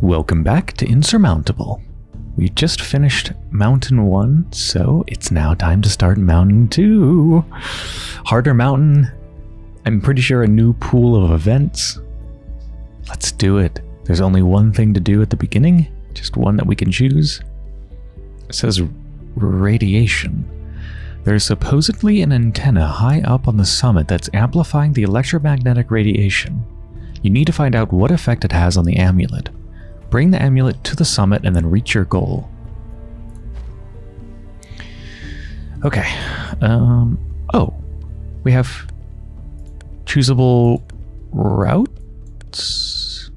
Welcome back to Insurmountable. We just finished Mountain 1, so it's now time to start Mountain 2. Harder Mountain. I'm pretty sure a new pool of events. Let's do it. There's only one thing to do at the beginning, just one that we can choose. It says radiation. There's supposedly an antenna high up on the summit that's amplifying the electromagnetic radiation. You need to find out what effect it has on the amulet. Bring the amulet to the summit and then reach your goal. Okay. Um, oh, we have choosable routes.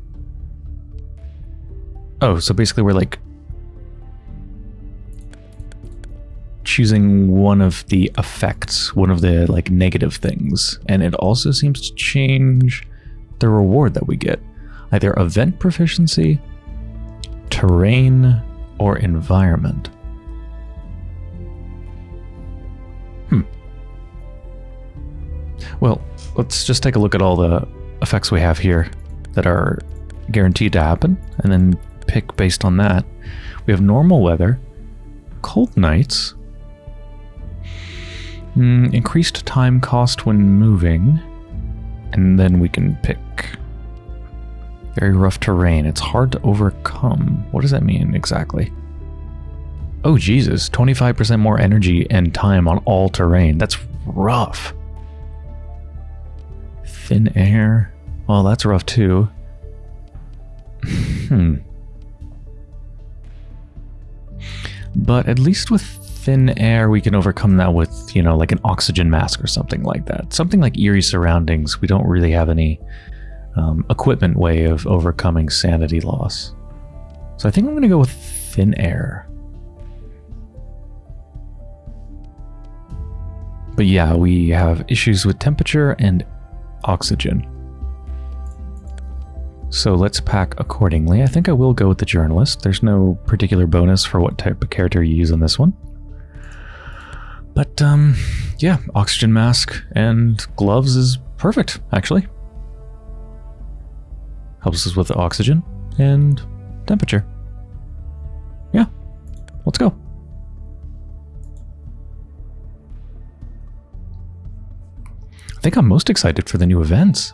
Oh, so basically we're like choosing one of the effects, one of the like negative things. And it also seems to change the reward that we get. Either event proficiency terrain, or environment. Hmm. Well, let's just take a look at all the effects we have here that are guaranteed to happen, and then pick based on that. We have normal weather, cold nights, mm, increased time cost when moving, and then we can pick very rough terrain. It's hard to overcome. What does that mean exactly? Oh, Jesus. 25% more energy and time on all terrain. That's rough. Thin air. Well, that's rough too. hmm. But at least with thin air, we can overcome that with, you know, like an oxygen mask or something like that. Something like eerie surroundings. We don't really have any um, equipment way of overcoming sanity loss. So I think I'm going to go with thin air. But yeah, we have issues with temperature and oxygen. So let's pack accordingly. I think I will go with the journalist. There's no particular bonus for what type of character you use on this one. But um, yeah, oxygen mask and gloves is perfect, actually. Helps us with oxygen and temperature. Yeah, let's go. I think I'm most excited for the new events.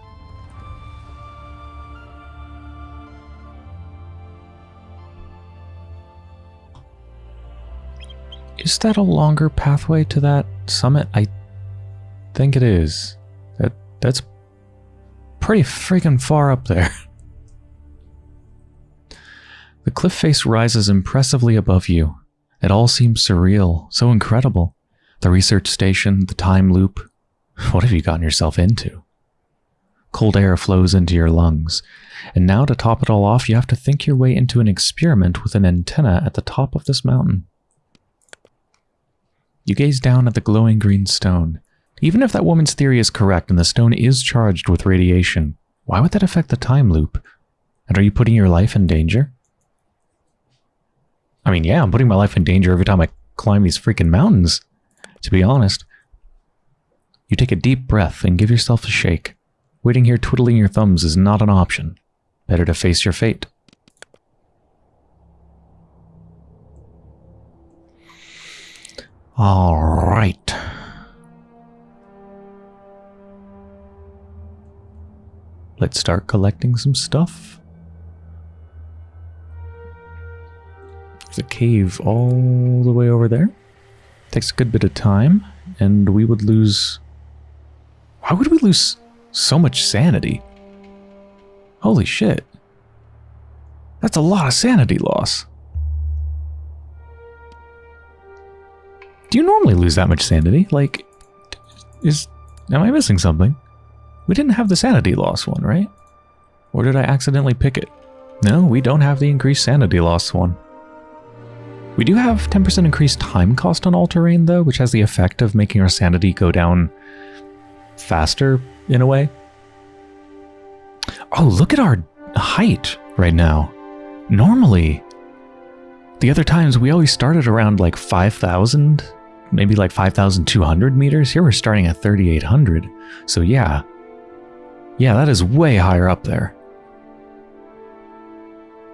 Is that a longer pathway to that summit? I think it is. That That's pretty freaking far up there. The cliff face rises impressively above you. It all seems surreal, so incredible. The research station, the time loop. What have you gotten yourself into? Cold air flows into your lungs, and now to top it all off, you have to think your way into an experiment with an antenna at the top of this mountain. You gaze down at the glowing green stone. Even if that woman's theory is correct and the stone is charged with radiation, why would that affect the time loop? And are you putting your life in danger? I mean, yeah, I'm putting my life in danger every time I climb these freaking mountains, to be honest. You take a deep breath and give yourself a shake. Waiting here twiddling your thumbs is not an option. Better to face your fate. All right. Let's start collecting some stuff. A cave all the way over there. Takes a good bit of time, and we would lose... Why would we lose so much sanity? Holy shit. That's a lot of sanity loss. Do you normally lose that much sanity? Like, is... Am I missing something? We didn't have the sanity loss one, right? Or did I accidentally pick it? No, we don't have the increased sanity loss one. We do have 10% increased time cost on all terrain though, which has the effect of making our sanity go down faster in a way. Oh, look at our height right now. Normally, the other times we always started around like 5,000, maybe like 5,200 meters. Here we're starting at 3,800. So yeah, yeah, that is way higher up there.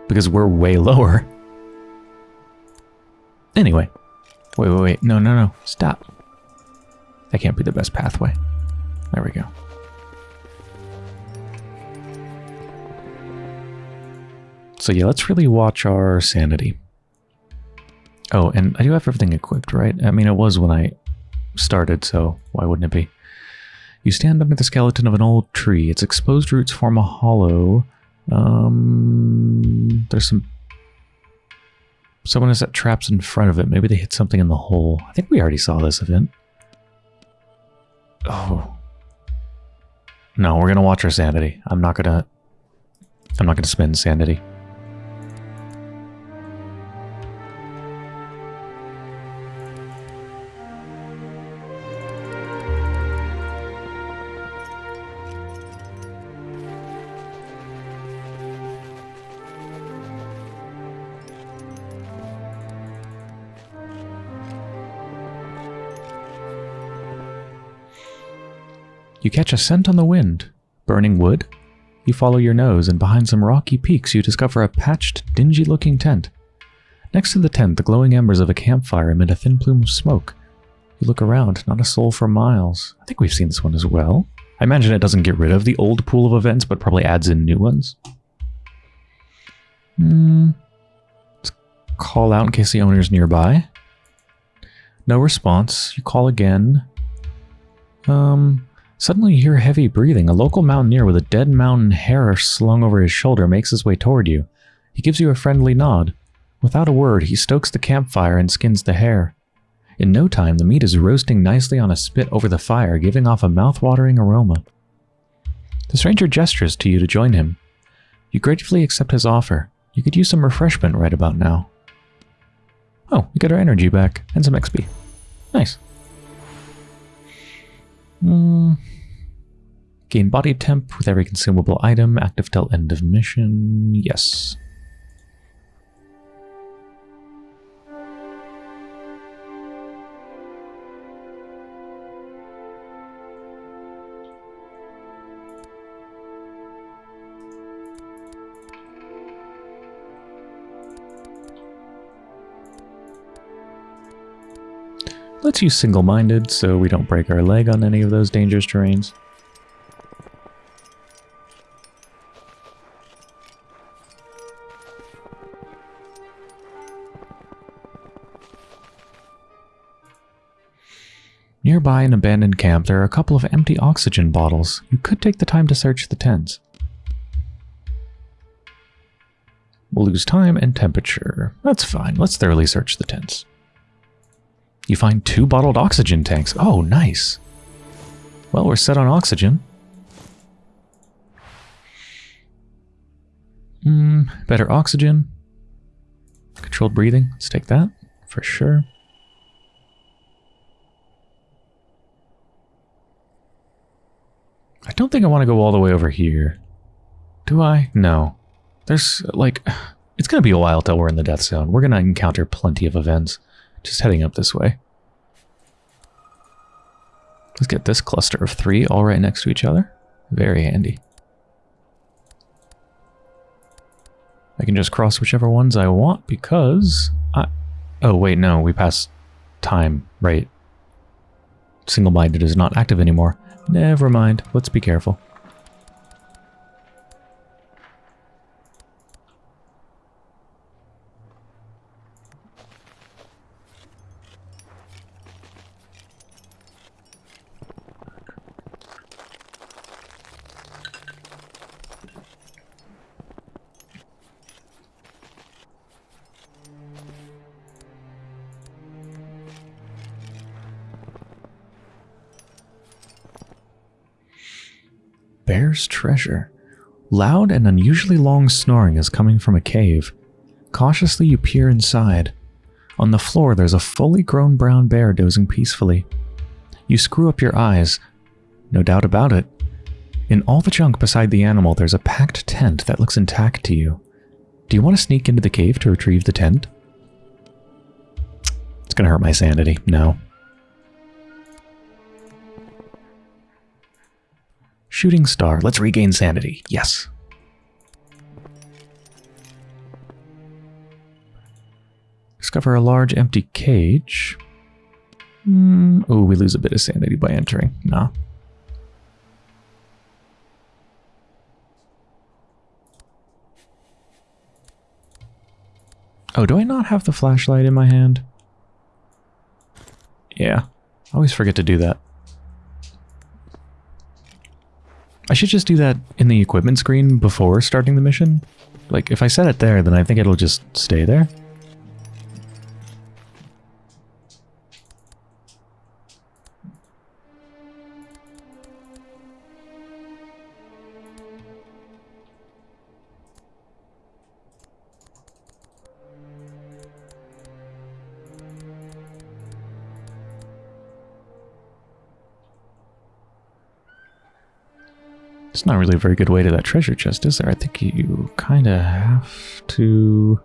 because we're way lower. Anyway. Wait, wait, wait. No, no, no. Stop. That can't be the best pathway. There we go. So yeah, let's really watch our sanity. Oh, and I do have everything equipped, right? I mean, it was when I started, so why wouldn't it be? You stand under the skeleton of an old tree. Its exposed roots form a hollow. Um, there's some... Someone has set traps in front of it. Maybe they hit something in the hole. I think we already saw this event. Oh. No, we're gonna watch our sanity. I'm not gonna... I'm not gonna spend sanity. Catch a scent on the wind. Burning wood? You follow your nose, and behind some rocky peaks you discover a patched, dingy-looking tent. Next to the tent, the glowing embers of a campfire emit a thin plume of smoke. You look around, not a soul for miles. I think we've seen this one as well. I imagine it doesn't get rid of the old pool of events, but probably adds in new ones. Hmm. Let's call out in case the owner's nearby. No response. You call again. Um, Suddenly you hear heavy breathing. A local mountaineer with a dead mountain hare slung over his shoulder makes his way toward you. He gives you a friendly nod. Without a word, he stokes the campfire and skins the hare. In no time, the meat is roasting nicely on a spit over the fire, giving off a mouth-watering aroma. The stranger gestures to you to join him. You gratefully accept his offer. You could use some refreshment right about now. Oh, we get our energy back, and some XP. Nice. Hmm. Gain body temp with every consumable item, active till end of mission. Yes. Let's use single-minded so we don't break our leg on any of those dangerous terrains. Nearby an abandoned camp, there are a couple of empty oxygen bottles. You could take the time to search the tents. We'll lose time and temperature. That's fine. Let's thoroughly search the tents. You find two bottled oxygen tanks. Oh, nice. Well, we're set on oxygen. Hmm, better oxygen. Controlled breathing. Let's take that for sure. I don't think I want to go all the way over here. Do I? No. There's, like, it's going to be a while till we're in the death zone. We're going to encounter plenty of events. Just heading up this way. Let's get this cluster of three all right next to each other. Very handy. I can just cross whichever ones I want because I... Oh, wait, no, we passed time, right? Single-minded is not active anymore. Never mind. Let's be careful. Treasure. Loud and unusually long snoring is coming from a cave. Cautiously you peer inside. On the floor there's a fully grown brown bear dozing peacefully. You screw up your eyes. No doubt about it. In all the junk beside the animal there's a packed tent that looks intact to you. Do you want to sneak into the cave to retrieve the tent? It's gonna hurt my sanity. No. Shooting star. Let's regain sanity. Yes. Discover a large empty cage. Mm, oh, we lose a bit of sanity by entering. Nah. Oh, do I not have the flashlight in my hand? Yeah. I always forget to do that. I should just do that in the equipment screen before starting the mission. Like, if I set it there, then I think it'll just stay there. It's not really a very good way to that treasure chest, is there? I think you kind of have to...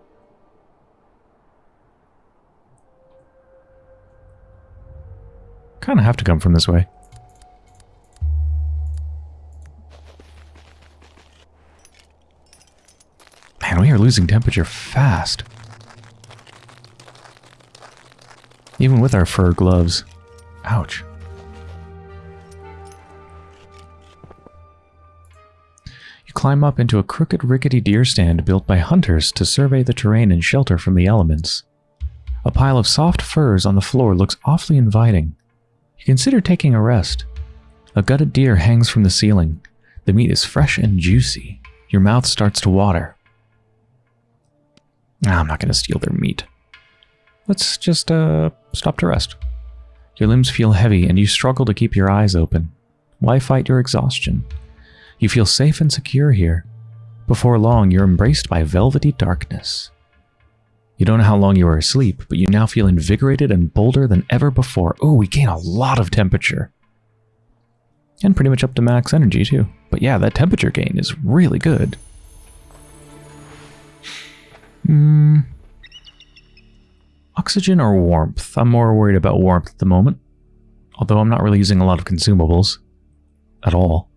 Kind of have to come from this way. Man, we are losing temperature fast. Even with our fur gloves. Ouch. Climb up into a crooked rickety deer stand built by hunters to survey the terrain and shelter from the elements. A pile of soft furs on the floor looks awfully inviting. You consider taking a rest. A gutted deer hangs from the ceiling. The meat is fresh and juicy. Your mouth starts to water. Nah, I'm not going to steal their meat. Let's just, uh, stop to rest. Your limbs feel heavy and you struggle to keep your eyes open. Why fight your exhaustion? You feel safe and secure here. Before long, you're embraced by velvety darkness. You don't know how long you were asleep, but you now feel invigorated and bolder than ever before. Oh, we gain a lot of temperature. And pretty much up to max energy, too. But yeah, that temperature gain is really good. Hmm. Oxygen or warmth? I'm more worried about warmth at the moment. Although I'm not really using a lot of consumables. At all.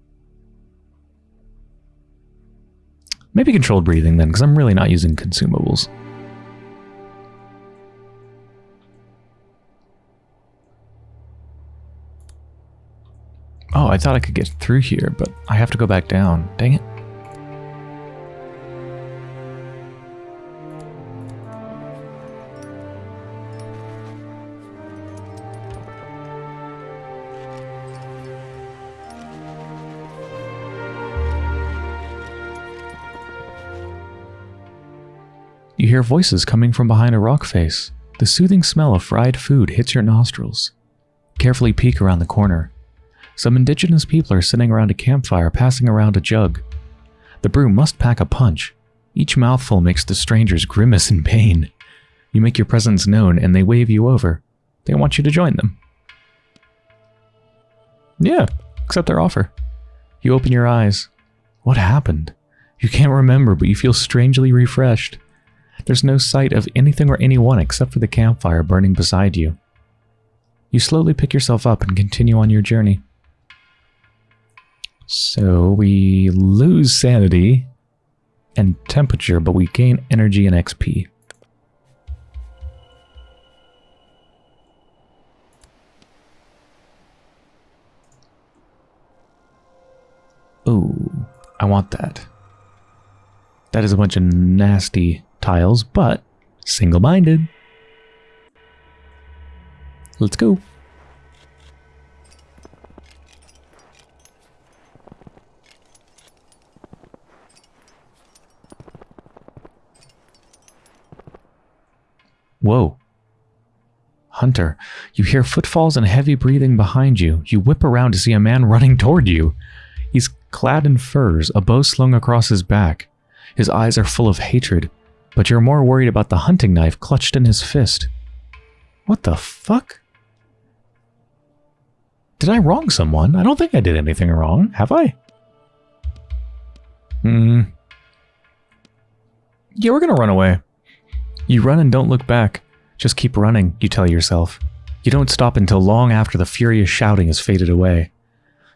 Maybe controlled breathing then, because I'm really not using consumables. Oh, I thought I could get through here, but I have to go back down. Dang it. Hear voices coming from behind a rock face. The soothing smell of fried food hits your nostrils. Carefully peek around the corner. Some indigenous people are sitting around a campfire passing around a jug. The brew must pack a punch. Each mouthful makes the strangers grimace in pain. You make your presence known and they wave you over. They want you to join them. Yeah, accept their offer. You open your eyes. What happened? You can't remember, but you feel strangely refreshed. There's no sight of anything or anyone except for the campfire burning beside you. You slowly pick yourself up and continue on your journey. So we lose sanity and temperature, but we gain energy and XP. Ooh, I want that. That is a bunch of nasty tiles, but single-minded. Let's go. Whoa. Hunter, you hear footfalls and heavy breathing behind you. You whip around to see a man running toward you. He's clad in furs, a bow slung across his back. His eyes are full of hatred, but you're more worried about the hunting knife clutched in his fist. What the fuck? Did I wrong someone? I don't think I did anything wrong, have I? Hmm. Yeah, we're gonna run away. You run and don't look back. Just keep running, you tell yourself. You don't stop until long after the furious shouting has faded away.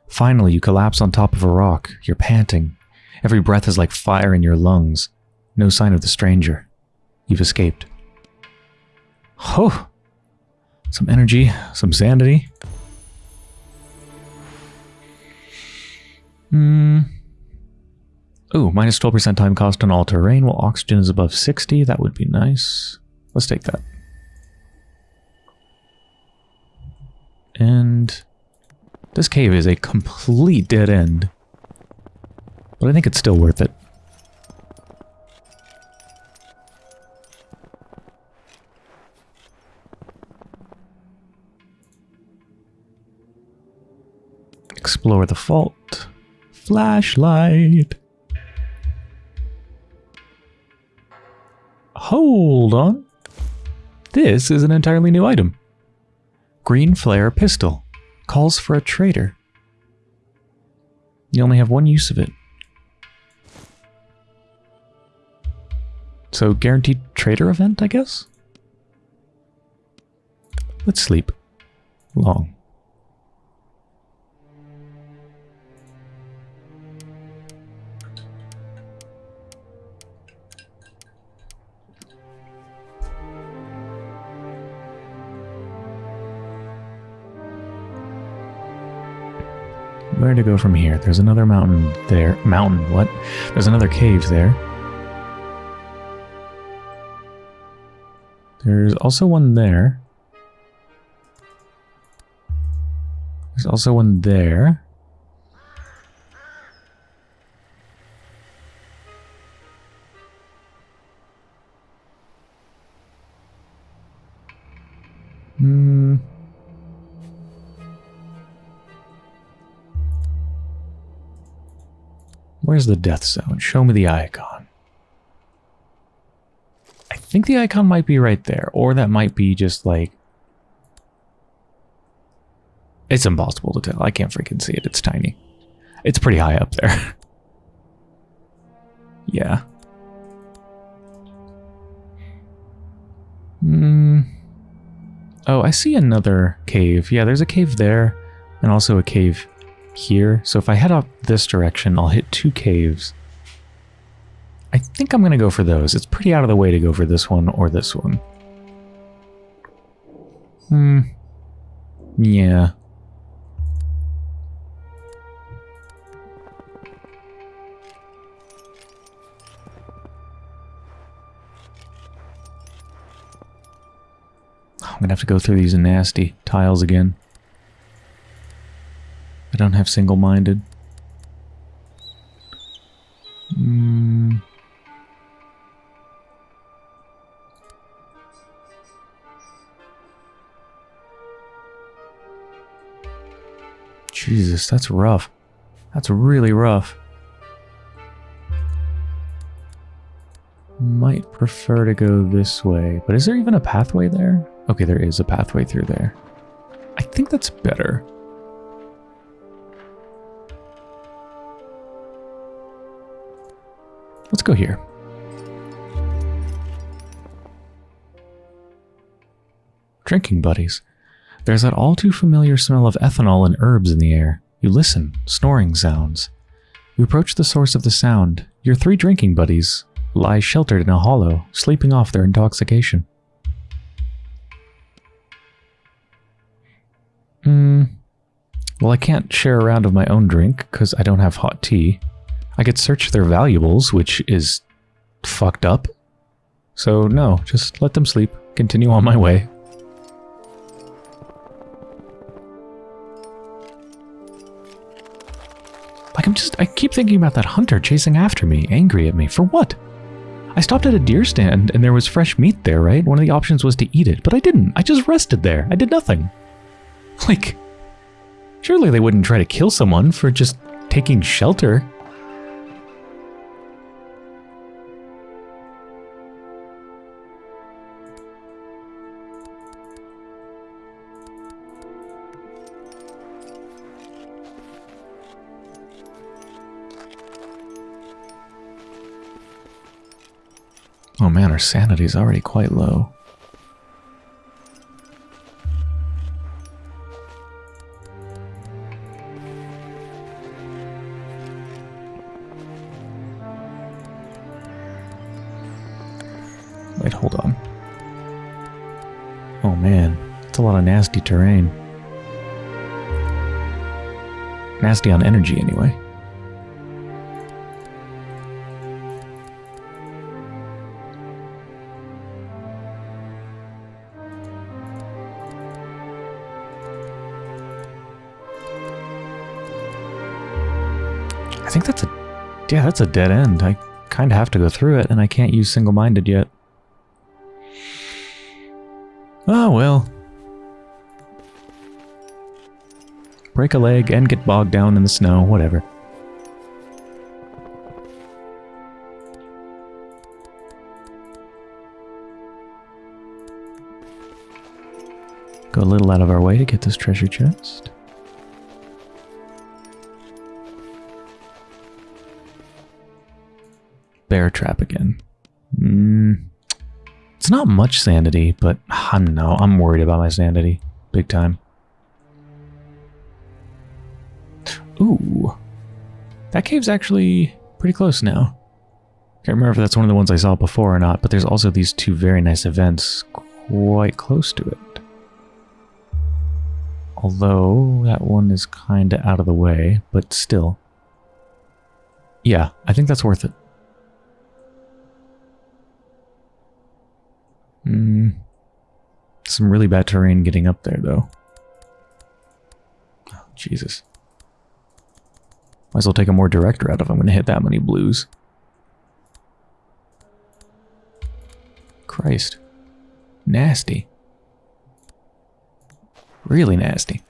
Finally, you collapse on top of a rock. You're panting. Every breath is like fire in your lungs. No sign of the stranger. You've escaped. Oh, some energy, some sanity. Hmm. Ooh, minus 12% time cost on all terrain while oxygen is above 60. That would be nice. Let's take that. And this cave is a complete dead end. But I think it's still worth it. Explore the fault. Flashlight. Hold on. This is an entirely new item. Green Flare Pistol. Calls for a trader. You only have one use of it. So guaranteed trader event, I guess? Let's sleep. Long. Where to go from here? There's another mountain there. Mountain, what? There's another cave there. There's also one there. There's also one there. Where's the death zone? Show me the icon. I think the icon might be right there, or that might be just like... It's impossible to tell. I can't freaking see it. It's tiny. It's pretty high up there. yeah. Hmm. Oh, I see another cave. Yeah, there's a cave there, and also a cave here. So if I head up this direction, I'll hit two caves. I think I'm going to go for those. It's pretty out of the way to go for this one or this one. Hmm. Yeah. I'm going to have to go through these nasty tiles again. I don't have single-minded. Mm. Jesus, that's rough. That's really rough. Might prefer to go this way, but is there even a pathway there? Okay, there is a pathway through there. I think that's better. Let's go here. Drinking buddies. There's that all too familiar smell of ethanol and herbs in the air. You listen, snoring sounds. You approach the source of the sound. Your three drinking buddies lie sheltered in a hollow, sleeping off their intoxication. Hmm. Well, I can't share a round of my own drink, because I don't have hot tea. I could search their valuables, which is fucked up. So no, just let them sleep. Continue on my way. Like I'm just, I keep thinking about that hunter chasing after me, angry at me. For what? I stopped at a deer stand and there was fresh meat there, right? One of the options was to eat it, but I didn't. I just rested there. I did nothing. Like, surely they wouldn't try to kill someone for just taking shelter. Oh man, our sanity's already quite low. Wait, hold on. Oh man, it's a lot of nasty terrain. Nasty on energy, anyway. Yeah, that's a dead end. I kind of have to go through it, and I can't use single-minded yet. Oh, well. Break a leg and get bogged down in the snow, whatever. Go a little out of our way to get this treasure chest. Bear trap again. Mm, it's not much sanity, but I don't know. I'm worried about my sanity. Big time. Ooh. That cave's actually pretty close now. Can't remember if that's one of the ones I saw before or not, but there's also these two very nice events quite close to it. Although, that one is kinda out of the way, but still. Yeah, I think that's worth it. Hmm. Some really bad terrain getting up there, though. Oh, Jesus. Might as well take a more direct route if I'm going to hit that many blues. Christ. Nasty. Really nasty.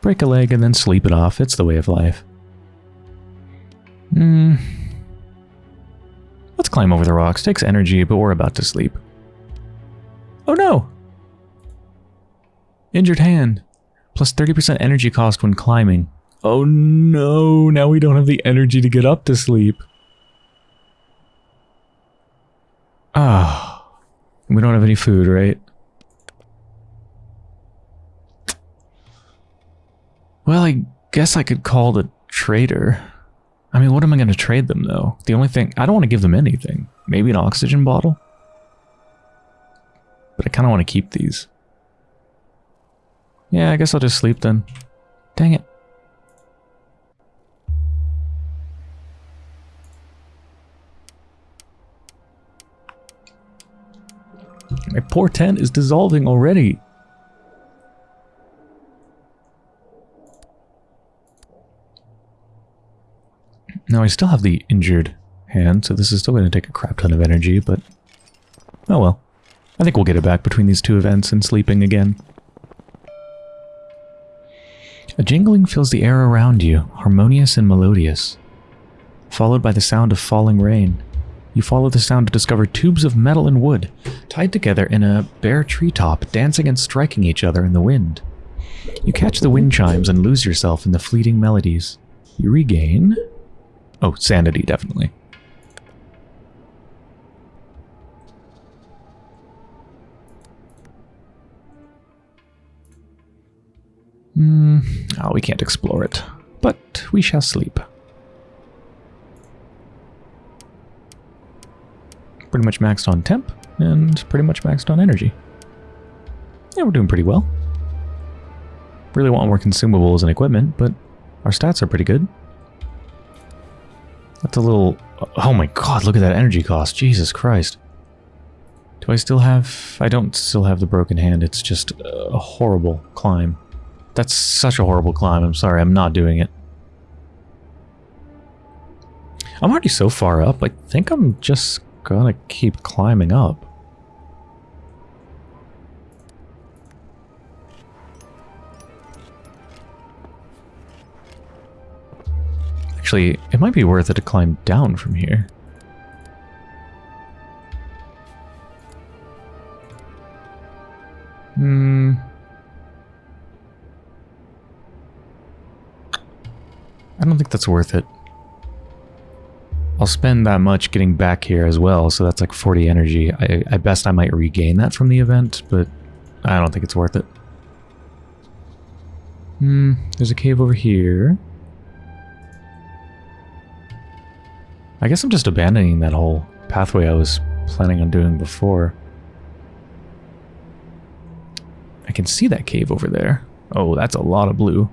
Break a leg and then sleep it off. It's the way of life. Climb over the rocks. Takes energy, but we're about to sleep. Oh no! Injured hand. Plus 30% energy cost when climbing. Oh no, now we don't have the energy to get up to sleep. Ah. We don't have any food, right? Well, I guess I could call the trader. I mean, what am I going to trade them, though? The only thing... I don't want to give them anything. Maybe an oxygen bottle? But I kind of want to keep these. Yeah, I guess I'll just sleep then. Dang it. My poor tent is dissolving already. Now I still have the injured hand, so this is still going to take a crap ton of energy, but... Oh well. I think we'll get it back between these two events and sleeping again. A jingling fills the air around you, harmonious and melodious. Followed by the sound of falling rain. You follow the sound to discover tubes of metal and wood, tied together in a bare treetop, dancing and striking each other in the wind. You catch the wind chimes and lose yourself in the fleeting melodies. You regain... Oh, sanity, definitely. Hmm. Oh, we can't explore it. But we shall sleep. Pretty much maxed on temp, and pretty much maxed on energy. Yeah, we're doing pretty well. Really want more consumables and equipment, but our stats are pretty good. That's a little... Oh my god, look at that energy cost. Jesus Christ. Do I still have... I don't still have the broken hand. It's just a horrible climb. That's such a horrible climb. I'm sorry, I'm not doing it. I'm already so far up, I think I'm just gonna keep climbing up. Actually, it might be worth it to climb down from here. Hmm... I don't think that's worth it. I'll spend that much getting back here as well, so that's like 40 energy. I, I best I might regain that from the event, but I don't think it's worth it. Hmm, there's a cave over here. I guess I'm just abandoning that whole pathway I was planning on doing before. I can see that cave over there. Oh, that's a lot of blue.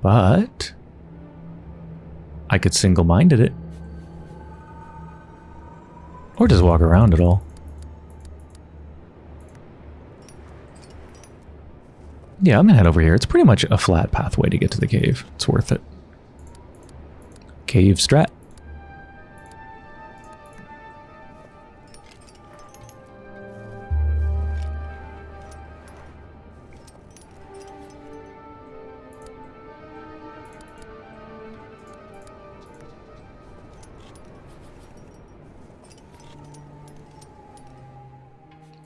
But... I could single-minded it. Or just walk around it all. Yeah, I'm gonna head over here. It's pretty much a flat pathway to get to the cave. It's worth it. Cave strat.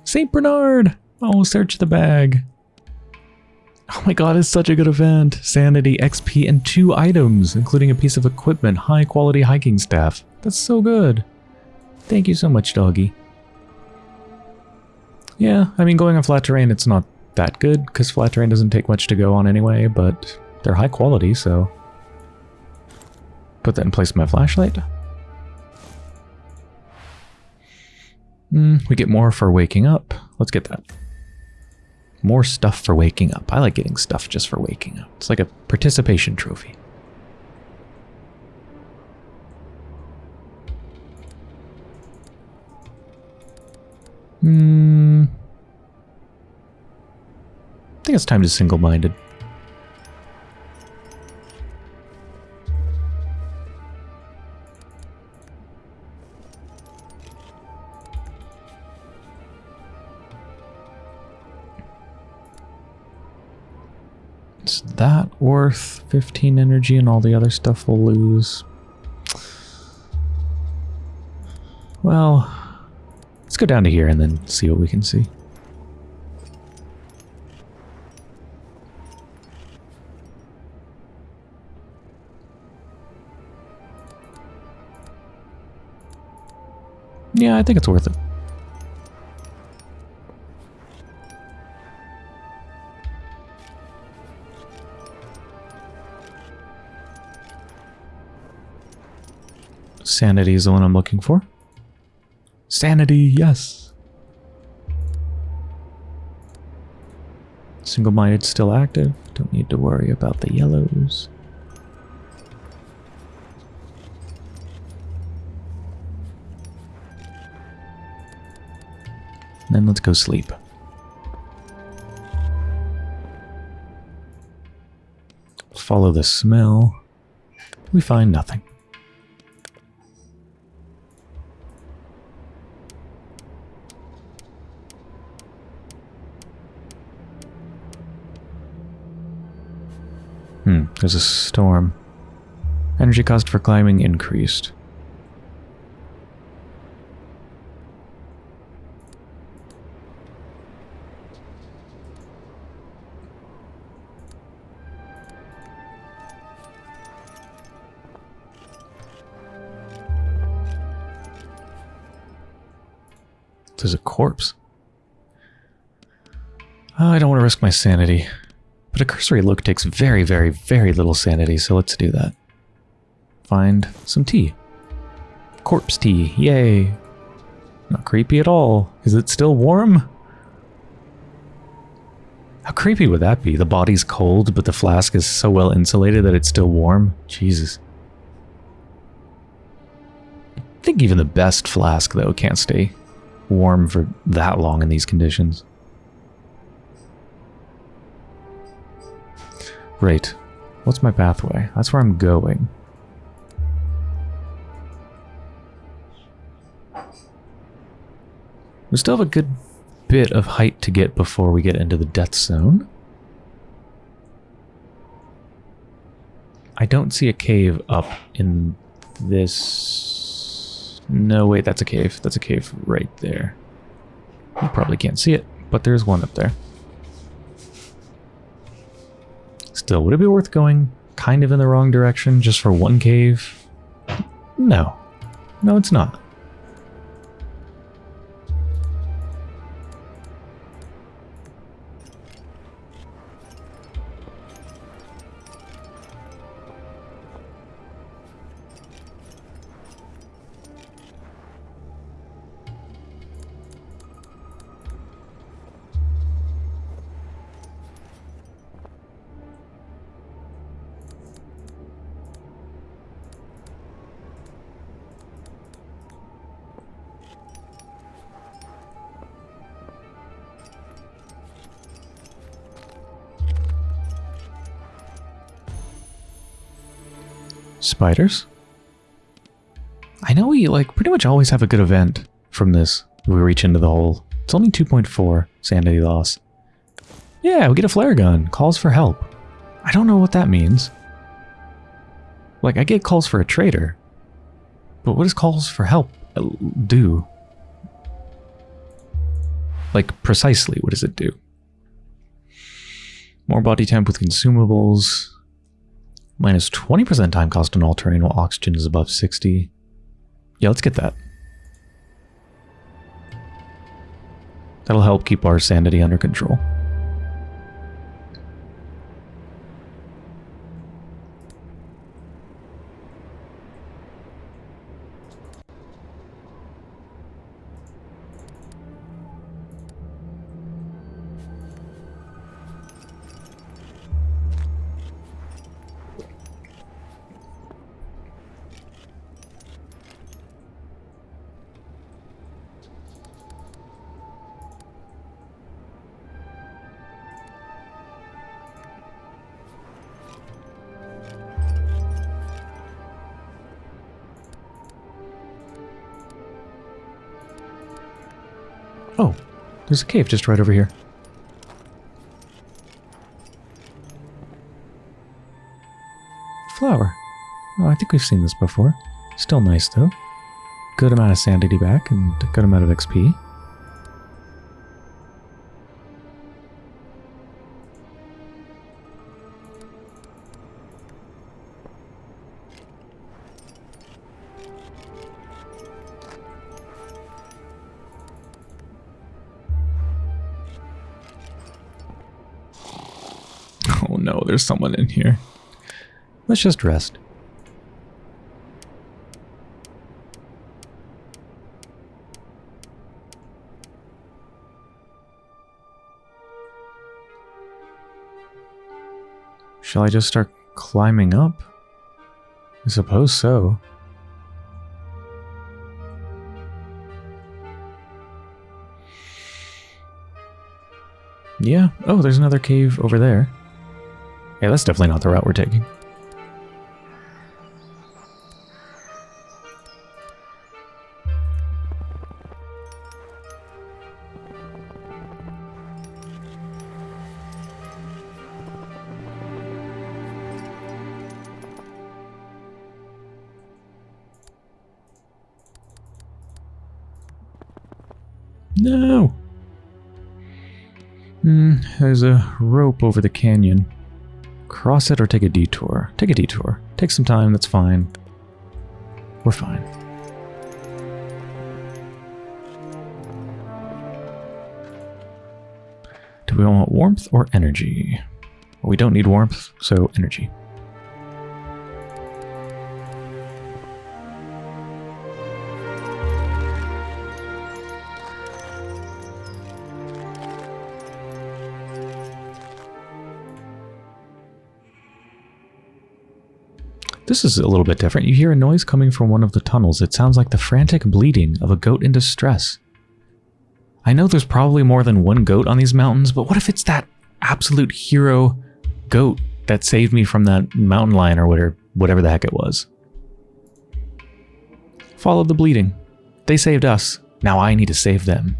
St. Bernard! Oh, search the bag. Oh my god, it's such a good event. Sanity, XP, and two items, including a piece of equipment, high quality hiking staff. That's so good. Thank you so much, doggy. Yeah, I mean, going on flat terrain, it's not that good, because flat terrain doesn't take much to go on anyway, but they're high quality, so... Put that in place of my flashlight. Mm, we get more for waking up. Let's get that. More stuff for waking up. I like getting stuff just for waking up. It's like a participation trophy. Hmm. I think it's time to single-minded. That worth 15 energy and all the other stuff we'll lose? Well, let's go down to here and then see what we can see. Yeah, I think it's worth it. Sanity is the one I'm looking for. Sanity, yes. Single-minded still active. Don't need to worry about the yellows. Then let's go sleep. Follow the smell. We find nothing. There's a storm. Energy cost for climbing increased. There's a corpse. I don't want to risk my sanity. But a cursory look takes very, very, very little sanity, so let's do that. Find some tea. Corpse tea, yay. Not creepy at all. Is it still warm? How creepy would that be? The body's cold, but the flask is so well insulated that it's still warm? Jesus. I think even the best flask, though, can't stay warm for that long in these conditions. Great. What's my pathway? That's where I'm going. We still have a good bit of height to get before we get into the death zone. I don't see a cave up in this... No, wait, that's a cave. That's a cave right there. You probably can't see it, but there's one up there. Still, would it be worth going kind of in the wrong direction just for one cave? No. No, it's not. Spiders. I know we like pretty much always have a good event from this. We reach into the hole. It's only 2.4 sanity loss. Yeah, we get a flare gun. Calls for help. I don't know what that means. Like, I get calls for a trader. But what does calls for help uh, do? Like, precisely, what does it do? More body temp with consumables. Minus 20% time cost on all terrain while oxygen is above 60. Yeah, let's get that. That'll help keep our sanity under control. Oh, there's a cave just right over here. Flower. Oh, I think we've seen this before. Still nice, though. Good amount of sanity back and good amount of XP. There's someone in here. Let's just rest. Shall I just start climbing up? I suppose so. Yeah. Oh, there's another cave over there. Yeah, that's definitely not the route we're taking. No! Hmm, there's a rope over the canyon. Cross it or take a detour. Take a detour. Take some time, that's fine. We're fine. Do we want warmth or energy? Well, we don't need warmth, so energy. This is a little bit different. You hear a noise coming from one of the tunnels. It sounds like the frantic bleating of a goat in distress. I know there's probably more than one goat on these mountains, but what if it's that absolute hero goat that saved me from that mountain lion or whatever, whatever the heck it was? Follow the bleeding. They saved us. Now I need to save them.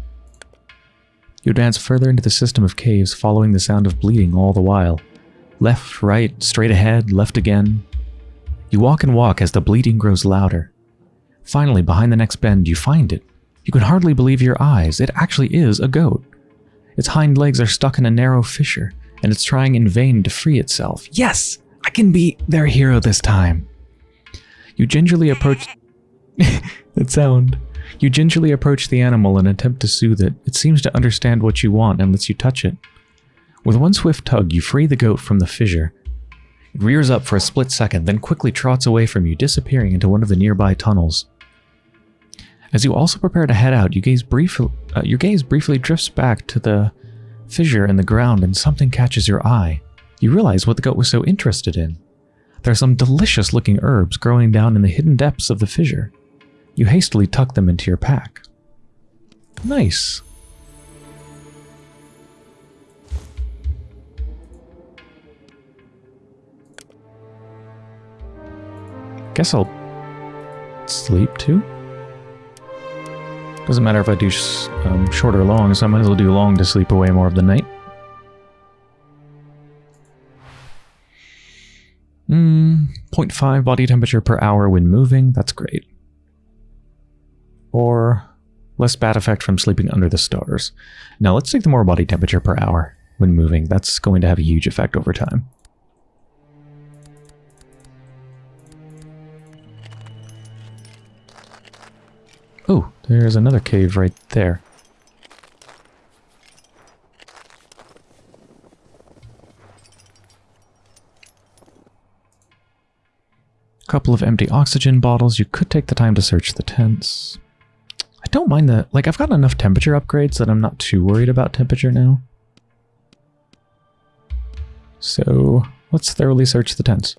You advance further into the system of caves, following the sound of bleeding all the while. Left, right, straight ahead, left again, you walk and walk as the bleeding grows louder. Finally, behind the next bend, you find it. You can hardly believe your eyes. It actually is a goat. Its hind legs are stuck in a narrow fissure, and it's trying in vain to free itself. Yes! I can be their hero this time! You gingerly approach... that sound. You gingerly approach the animal and attempt to soothe it. It seems to understand what you want and lets you touch it. With one swift tug, you free the goat from the fissure it rears up for a split second, then quickly trots away from you, disappearing into one of the nearby tunnels. As you also prepare to head out, you gaze brief, uh, your gaze briefly drifts back to the fissure in the ground and something catches your eye. You realize what the goat was so interested in. There are some delicious looking herbs growing down in the hidden depths of the fissure. You hastily tuck them into your pack. Nice. Guess I'll sleep too. Doesn't matter if I do um, short or long, so I might as well do long to sleep away more of the night. Mm, 0.5 body temperature per hour when moving, that's great. Or less bad effect from sleeping under the stars. Now let's take the more body temperature per hour when moving. That's going to have a huge effect over time. Oh, there's another cave right there. Couple of empty oxygen bottles. You could take the time to search the tents. I don't mind the... Like, I've got enough temperature upgrades that I'm not too worried about temperature now. So, let's thoroughly search the tents.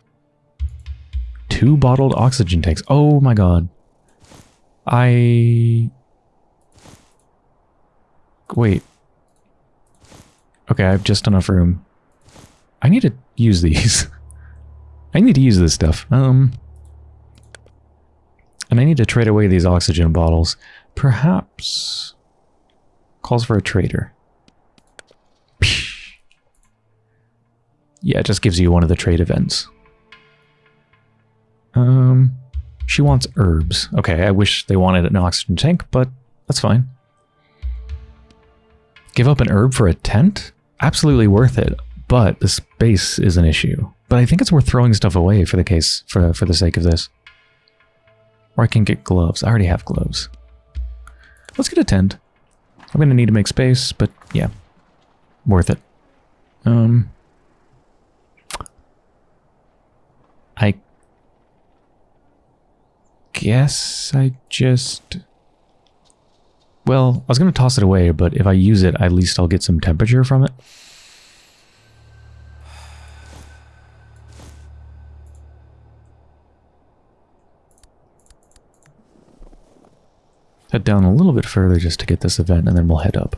Two bottled oxygen tanks. Oh my god. I... Wait. Okay, I have just enough room. I need to use these. I need to use this stuff. Um, and I need to trade away these oxygen bottles. Perhaps... Calls for a trader. Yeah, it just gives you one of the trade events. Um... She wants herbs. Okay, I wish they wanted an oxygen tank, but that's fine. Give up an herb for a tent? Absolutely worth it, but the space is an issue. But I think it's worth throwing stuff away for the case, for, for the sake of this. Or I can get gloves. I already have gloves. Let's get a tent. I'm going to need to make space, but yeah, worth it. Um, I guess I just... Well, I was going to toss it away, but if I use it, at least I'll get some temperature from it. Head down a little bit further just to get this event, and then we'll head up.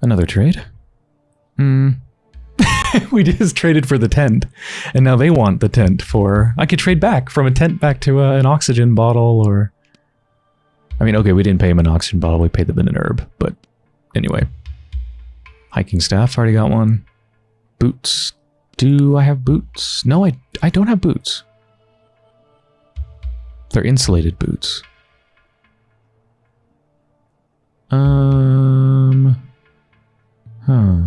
Another trade? Hmm. we just traded for the tent, and now they want the tent for... I could trade back from a tent back to uh, an oxygen bottle, or... I mean, okay, we didn't pay him an oxygen bottle, we paid them in an herb, but anyway. Hiking staff, already got one. Boots. Do I have boots? No, I, I don't have boots. They're insulated boots. Um... Huh.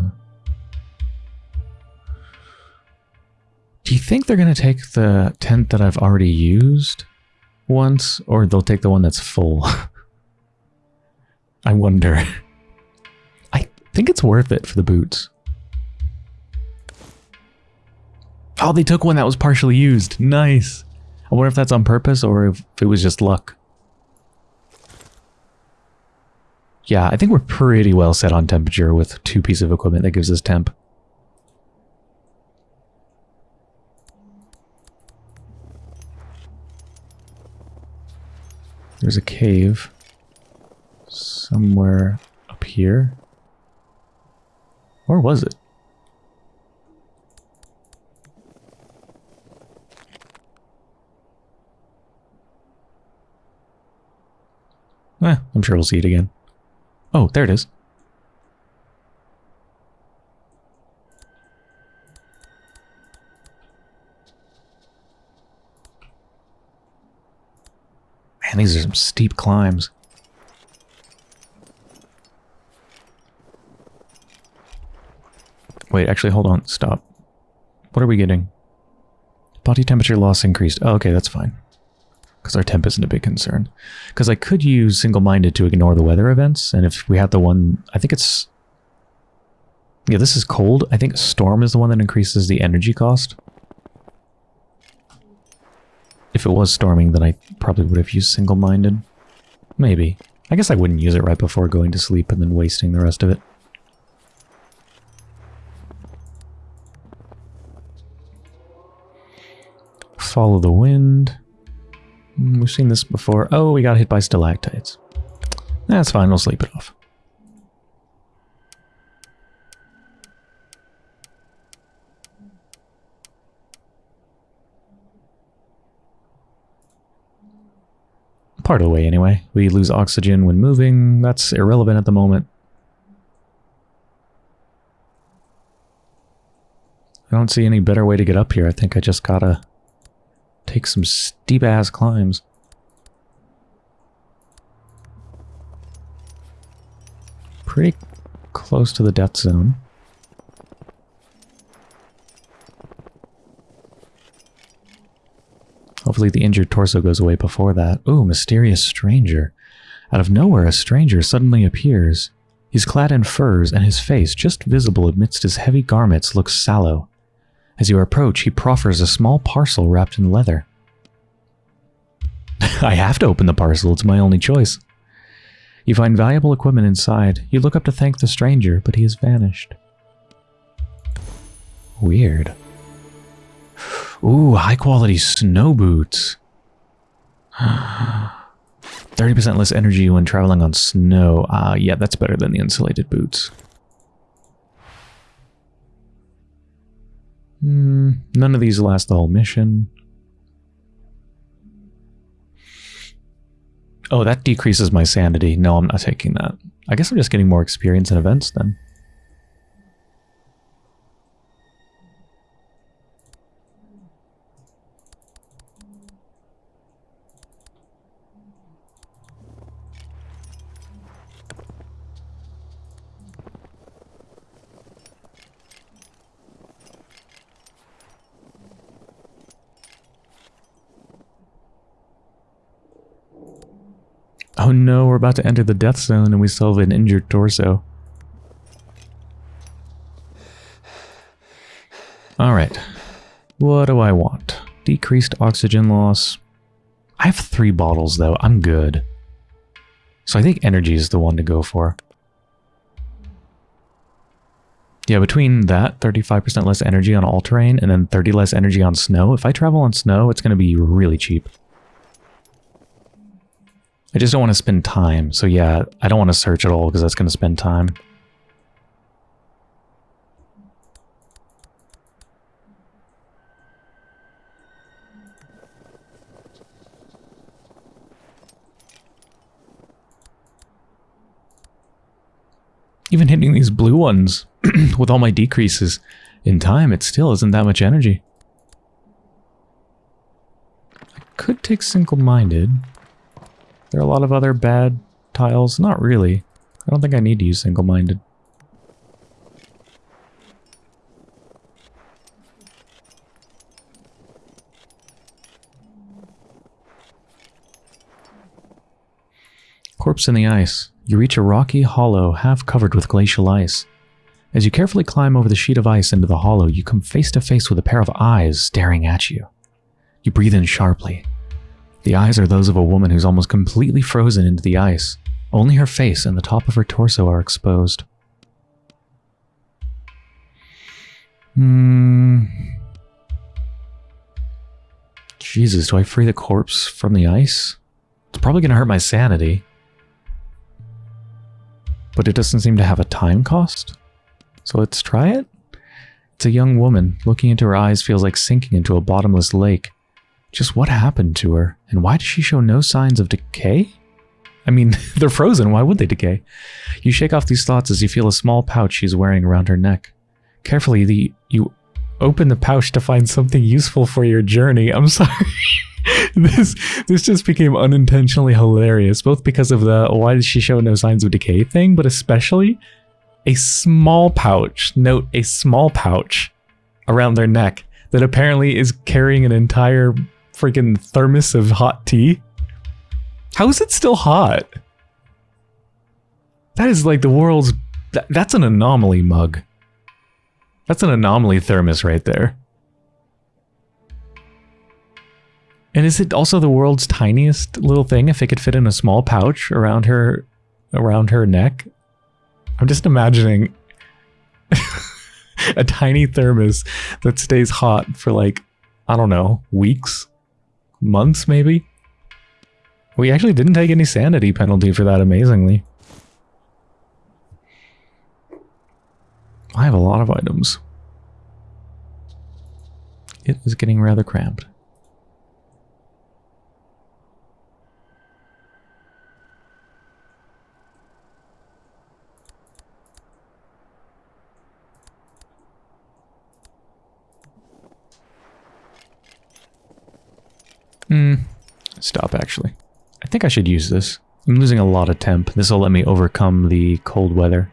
Do you think they're going to take the tent that I've already used once, or they'll take the one that's full? I wonder. I think it's worth it for the boots. Oh, they took one that was partially used. Nice. I wonder if that's on purpose or if it was just luck. Yeah, I think we're pretty well set on temperature with two pieces of equipment that gives us temp. There's a cave somewhere up here. Or was it? Eh, I'm sure we'll see it again. Oh, there it is. Man, these are some steep climbs. Wait, actually, hold on. Stop. What are we getting? Body temperature loss increased. Oh, okay, that's fine. Because our temp isn't a big concern. Because I could use single-minded to ignore the weather events, and if we had the one... I think it's... Yeah, this is cold. I think storm is the one that increases the energy cost. If it was storming, then I probably would have used single-minded. Maybe. I guess I wouldn't use it right before going to sleep and then wasting the rest of it. Follow the wind. Hmm, we've seen this before. Oh, we got hit by stalactites. That's fine, we'll sleep it off. Part of the way, anyway. We lose oxygen when moving. That's irrelevant at the moment. I don't see any better way to get up here. I think I just gotta take some steep-ass climbs. Pretty close to the death zone. Hopefully the injured torso goes away before that. Ooh, mysterious stranger. Out of nowhere, a stranger suddenly appears. He's clad in furs, and his face, just visible amidst his heavy garments, looks sallow. As you approach, he proffers a small parcel wrapped in leather. I have to open the parcel, it's my only choice. You find valuable equipment inside. You look up to thank the stranger, but he has vanished. Weird. Ooh, high quality snow boots. 30% less energy when traveling on snow. Ah, uh, yeah, that's better than the insulated boots. Hmm, none of these last the whole mission. Oh, that decreases my sanity. No, I'm not taking that. I guess I'm just getting more experience in events then. No, we're about to enter the death zone and we still have an injured torso. Alright. What do I want? Decreased oxygen loss. I have three bottles though, I'm good. So I think energy is the one to go for. Yeah, between that, 35% less energy on all terrain, and then 30 less energy on snow. If I travel on snow, it's going to be really cheap. I just don't want to spend time. So yeah, I don't want to search at all because that's going to spend time. Even hitting these blue ones with all my decreases in time, it still isn't that much energy. I could take single-minded. There are a lot of other bad tiles. Not really. I don't think I need to use single-minded. Corpse in the ice. You reach a rocky hollow half covered with glacial ice. As you carefully climb over the sheet of ice into the hollow, you come face to face with a pair of eyes staring at you. You breathe in sharply, the eyes are those of a woman who's almost completely frozen into the ice. Only her face and the top of her torso are exposed. Hmm. Jesus, do I free the corpse from the ice? It's probably going to hurt my sanity. But it doesn't seem to have a time cost. So let's try it. It's a young woman. Looking into her eyes feels like sinking into a bottomless lake. Just what happened to her? And why does she show no signs of decay? I mean, they're frozen. Why would they decay? You shake off these thoughts as you feel a small pouch she's wearing around her neck. Carefully, the you open the pouch to find something useful for your journey. I'm sorry. this this just became unintentionally hilarious, both because of the why does she show no signs of decay thing, but especially a small pouch. Note a small pouch around their neck that apparently is carrying an entire freaking thermos of hot tea? How is it still hot? That is like the world's... That, that's an anomaly mug. That's an anomaly thermos right there. And is it also the world's tiniest little thing if it could fit in a small pouch around her around her neck? I'm just imagining a tiny thermos that stays hot for like, I don't know, weeks months maybe? We actually didn't take any sanity penalty for that, amazingly. I have a lot of items. It is getting rather cramped. Hmm. Stop, actually. I think I should use this. I'm losing a lot of temp. This will let me overcome the cold weather.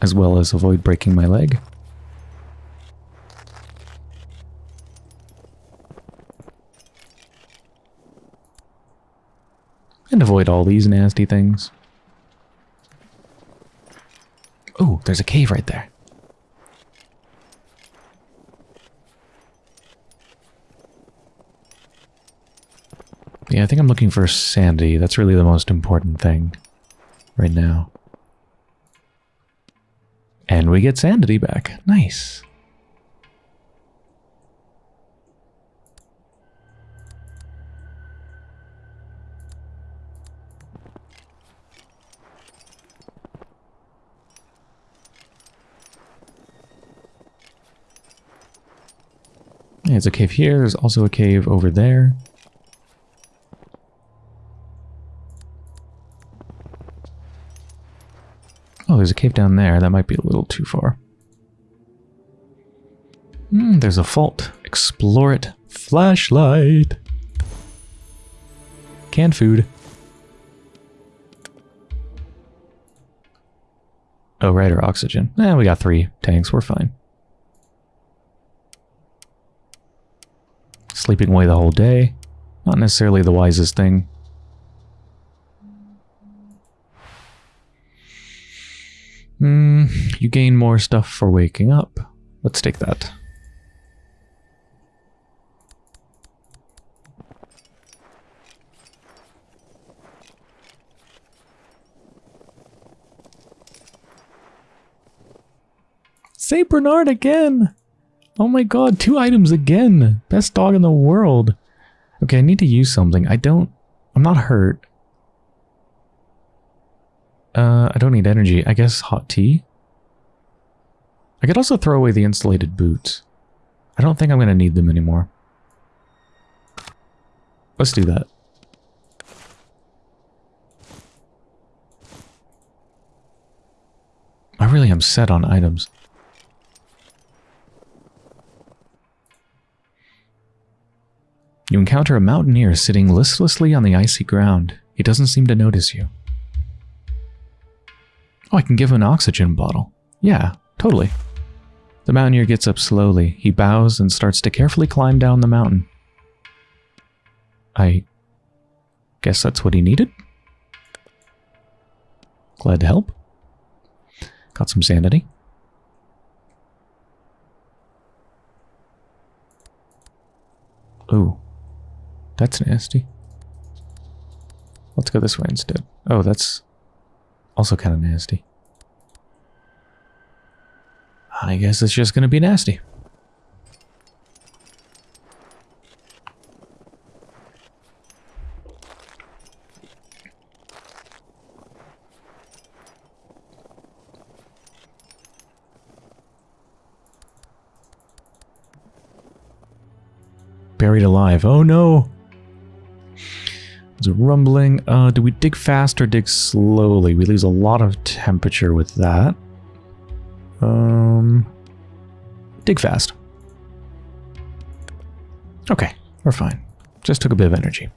As well as avoid breaking my leg. And avoid all these nasty things. Oh, there's a cave right there. Yeah, I think I'm looking for sanity. That's really the most important thing right now. And we get sanity back. Nice. There's a cave here. There's also a cave over there. There's a cave down there. That might be a little too far. Hmm, there's a fault. Explore it. Flashlight. Canned food. Oh, right, or oxygen. Eh, we got three tanks. We're fine. Sleeping away the whole day. Not necessarily the wisest thing. Hmm, you gain more stuff for waking up. Let's take that. St. Bernard again! Oh my god, two items again. Best dog in the world. Okay, I need to use something. I don't... I'm not hurt. Uh, I don't need energy. I guess hot tea? I could also throw away the insulated boots. I don't think I'm going to need them anymore. Let's do that. I really am set on items. You encounter a mountaineer sitting listlessly on the icy ground. He doesn't seem to notice you. Oh, I can give him an oxygen bottle. Yeah, totally. The mountaineer gets up slowly. He bows and starts to carefully climb down the mountain. I guess that's what he needed? Glad to help. Got some sanity. Ooh. That's nasty. Let's go this way instead. Oh, that's also kind of nasty. I guess it's just going to be nasty. Buried alive. Oh no! A rumbling. Uh, do we dig fast or dig slowly? We lose a lot of temperature with that. Um, dig fast. Okay, we're fine. Just took a bit of energy.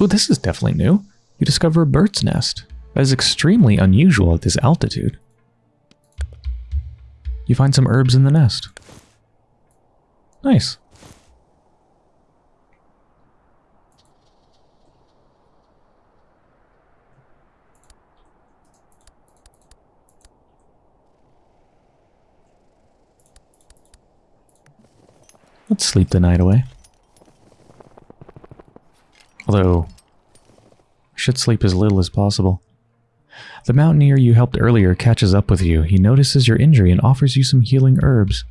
Oh, this is definitely new. You discover a bird's nest. That is extremely unusual at this altitude. You find some herbs in the nest. Nice. Let's sleep the night away. Although, I should sleep as little as possible. The mountaineer you helped earlier catches up with you. He notices your injury and offers you some healing herbs.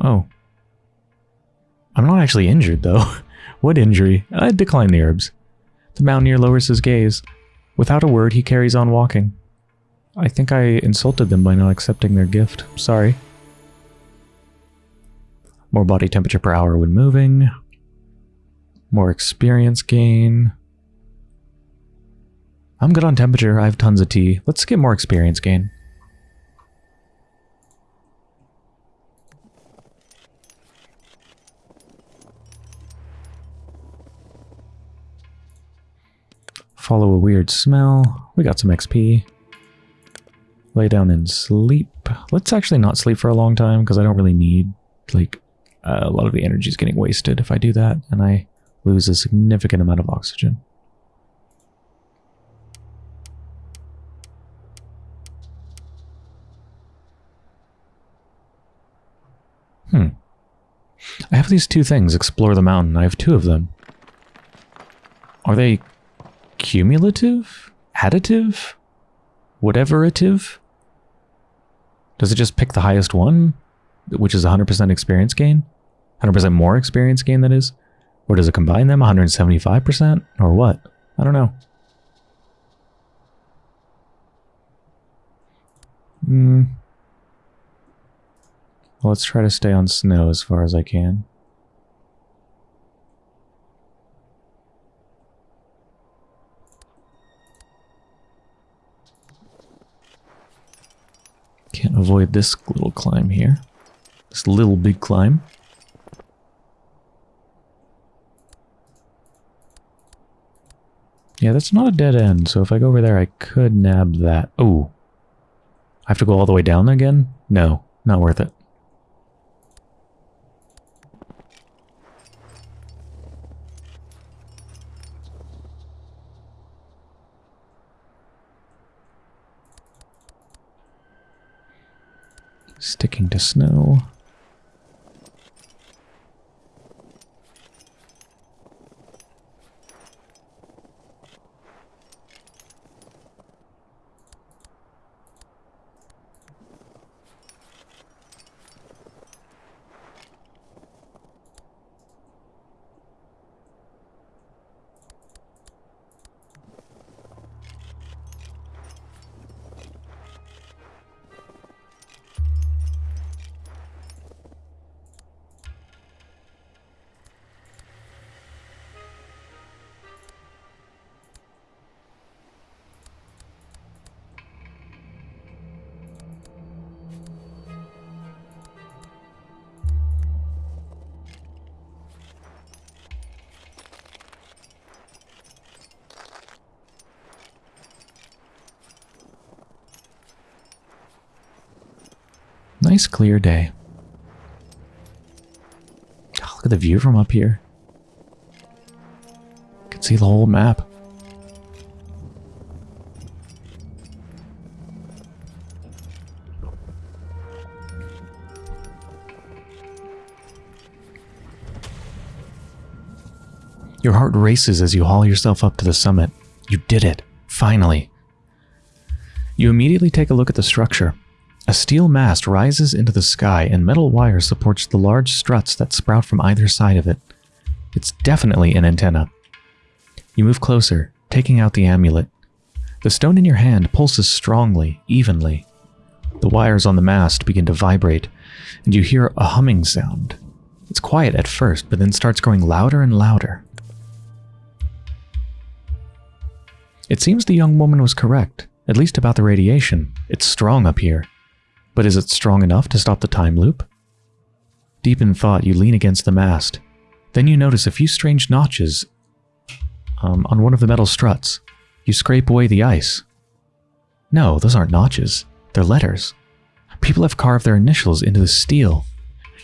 Oh. I'm not actually injured, though. what injury? I decline the herbs. The mountaineer lowers his gaze. Without a word, he carries on walking. I think I insulted them by not accepting their gift. Sorry. More body temperature per hour when moving. More experience gain. I'm good on temperature. I have tons of tea. Let's get more experience gain. Follow a weird smell. We got some XP. Lay down and sleep. Let's actually not sleep for a long time because I don't really need, like, uh, a lot of the energy is getting wasted if I do that and I lose a significant amount of oxygen. Hmm. I have these two things, explore the mountain. I have two of them. Are they cumulative? Additive? Whateverative? Does it just pick the highest one? Which is 100% experience gain? 100% more experience gain, that is? Or does it combine them 175%? Or what? I don't know. Hmm. Well, let's try to stay on snow as far as I can. Can't avoid this little climb here. This little big climb. Yeah, that's not a dead end, so if I go over there, I could nab that. Oh. I have to go all the way down again? No, not worth it. Sticking to snow. Nice clear day. Oh, look at the view from up here. You can see the whole map. Your heart races as you haul yourself up to the summit. You did it. Finally. You immediately take a look at the structure. A steel mast rises into the sky and metal wire supports the large struts that sprout from either side of it. It's definitely an antenna. You move closer, taking out the amulet. The stone in your hand pulses strongly, evenly. The wires on the mast begin to vibrate, and you hear a humming sound. It's quiet at first, but then starts growing louder and louder. It seems the young woman was correct, at least about the radiation. It's strong up here. But is it strong enough to stop the time loop? Deep in thought, you lean against the mast. Then you notice a few strange notches um, on one of the metal struts. You scrape away the ice. No, those aren't notches. They're letters. People have carved their initials into the steel.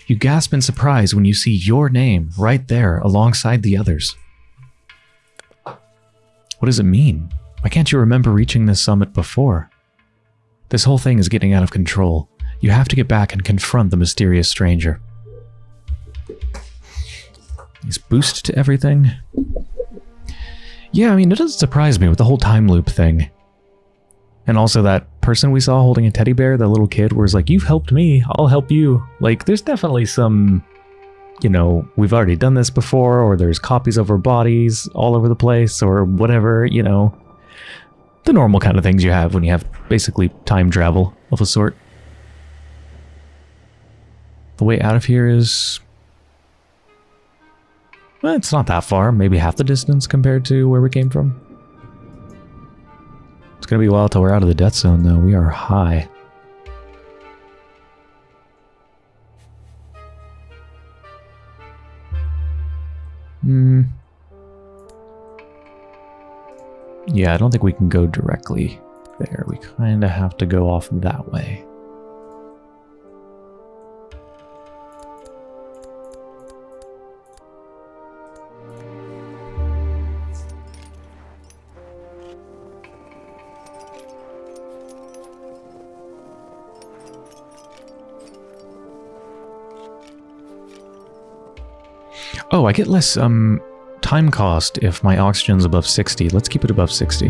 You gasp in surprise when you see your name right there alongside the others. What does it mean? Why can't you remember reaching this summit before? This whole thing is getting out of control. You have to get back and confront the mysterious stranger. He's boost to everything. Yeah, I mean, it doesn't surprise me with the whole time loop thing. And also that person we saw holding a teddy bear, that little kid, it's like, you've helped me, I'll help you. Like, there's definitely some, you know, we've already done this before, or there's copies of our bodies all over the place, or whatever, you know the normal kind of things you have when you have basically time travel of a sort. The way out of here is... Well, it's not that far, maybe half the distance compared to where we came from. It's gonna be a while till we're out of the death zone, though. We are high. Hmm. Yeah, I don't think we can go directly there. We kind of have to go off that way. Oh, I get less um time cost if my oxygen's above 60. Let's keep it above 60.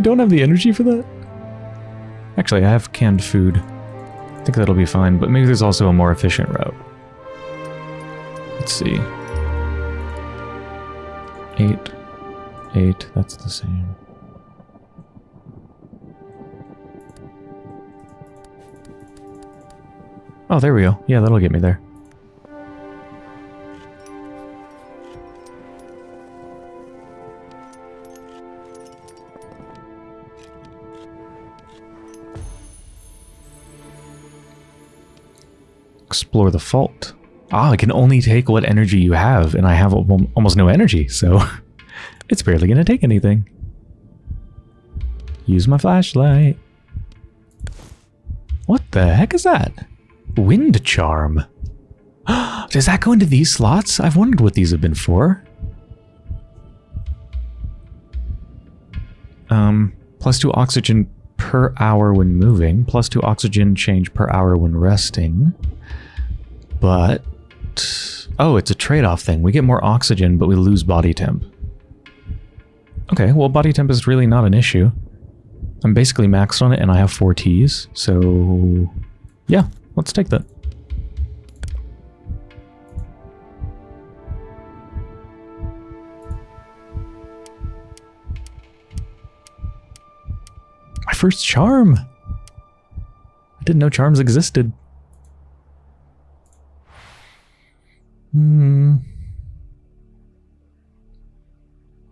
I don't have the energy for that. Actually, I have canned food. I think that'll be fine, but maybe there's also a more efficient route. Let's see. Eight. Eight, that's the same. Oh, there we go. Yeah, that'll get me there. Explore the fault. Ah, I can only take what energy you have, and I have almost no energy, so it's barely going to take anything. Use my flashlight. What the heck is that? Wind charm. Does that go into these slots? I've wondered what these have been for. Um, plus two oxygen per hour when moving, plus two oxygen change per hour when resting. But... Oh, it's a trade-off thing. We get more oxygen, but we lose body temp. Okay, well, body temp is really not an issue. I'm basically maxed on it, and I have four teas, so... Yeah, let's take that. My first charm! I didn't know charms existed. Hmm.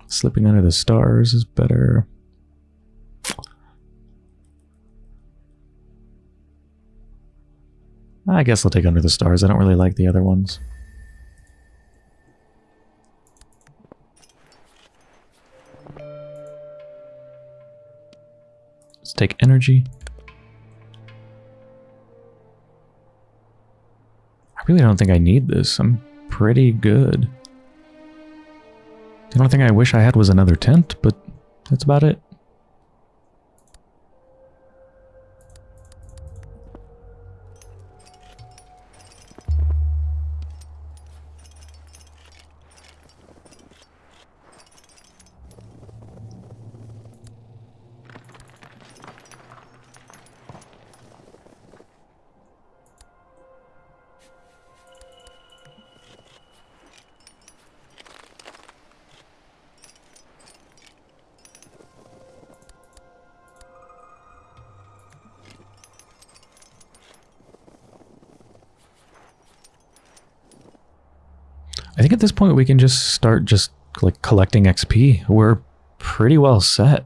Slipping under the stars is better. I guess I'll take under the stars. I don't really like the other ones. Let's take energy. I really don't think I need this. I'm pretty good. The only thing I wish I had was another tent, but that's about it. At this point we can just start just like collecting XP. We're pretty well set.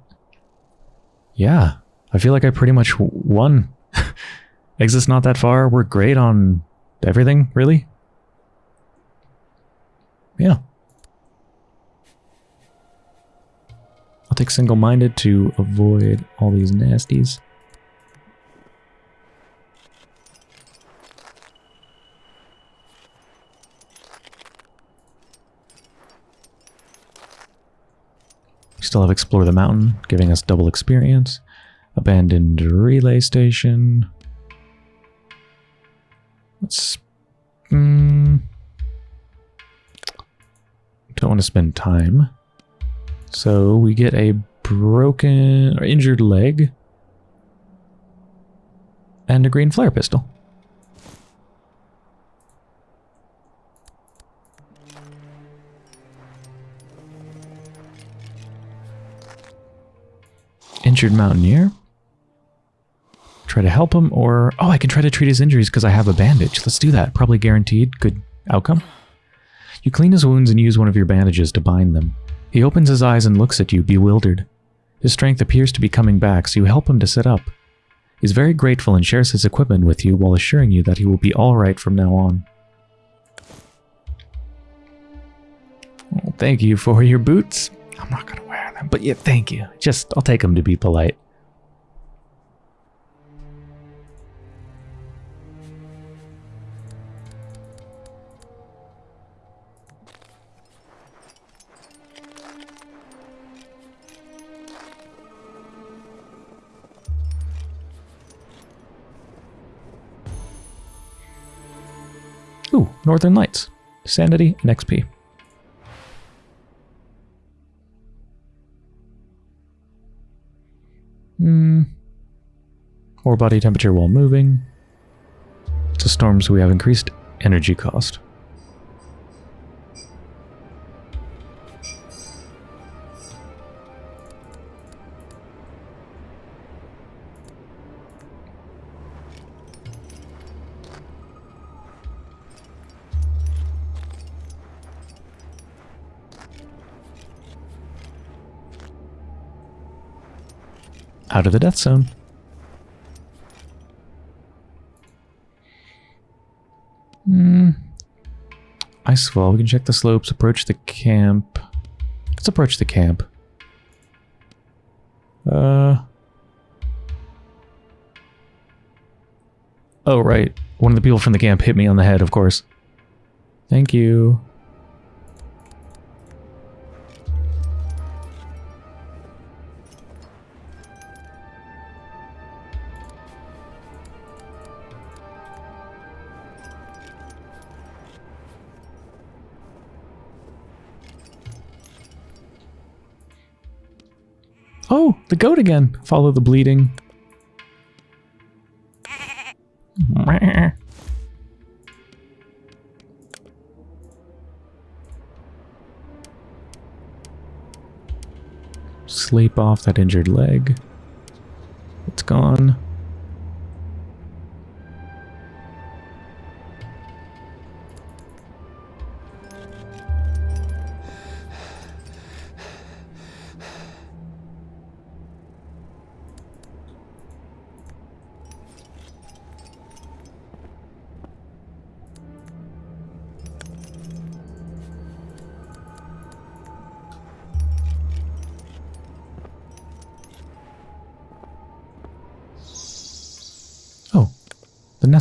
Yeah, I feel like I pretty much won. Exit's not that far. We're great on everything, really. Yeah. I'll take single-minded to avoid all these nasties. We still have Explore the Mountain, giving us double experience. Abandoned relay station. Let's... Mm, don't want to spend time. So we get a broken or injured leg and a green flare pistol. Injured mountaineer. Try to help him or... Oh, I can try to treat his injuries because I have a bandage. Let's do that. Probably guaranteed good outcome. You clean his wounds and use one of your bandages to bind them. He opens his eyes and looks at you, bewildered. His strength appears to be coming back, so you help him to sit up. He's very grateful and shares his equipment with you while assuring you that he will be alright from now on. Well, thank you for your boots. I'm not them, but yeah, thank you. Just, I'll take them to be polite. Ooh, Northern Lights. Sanity and XP. Hmm. Body temperature while moving. To storms we have increased energy cost. Out of the death zone. Hmm. Icefall. We can check the slopes, approach the camp. Let's approach the camp. Uh. Oh, right. One of the people from the camp hit me on the head, of course. Thank you. The goat again. Follow the bleeding. Sleep off that injured leg. It's gone.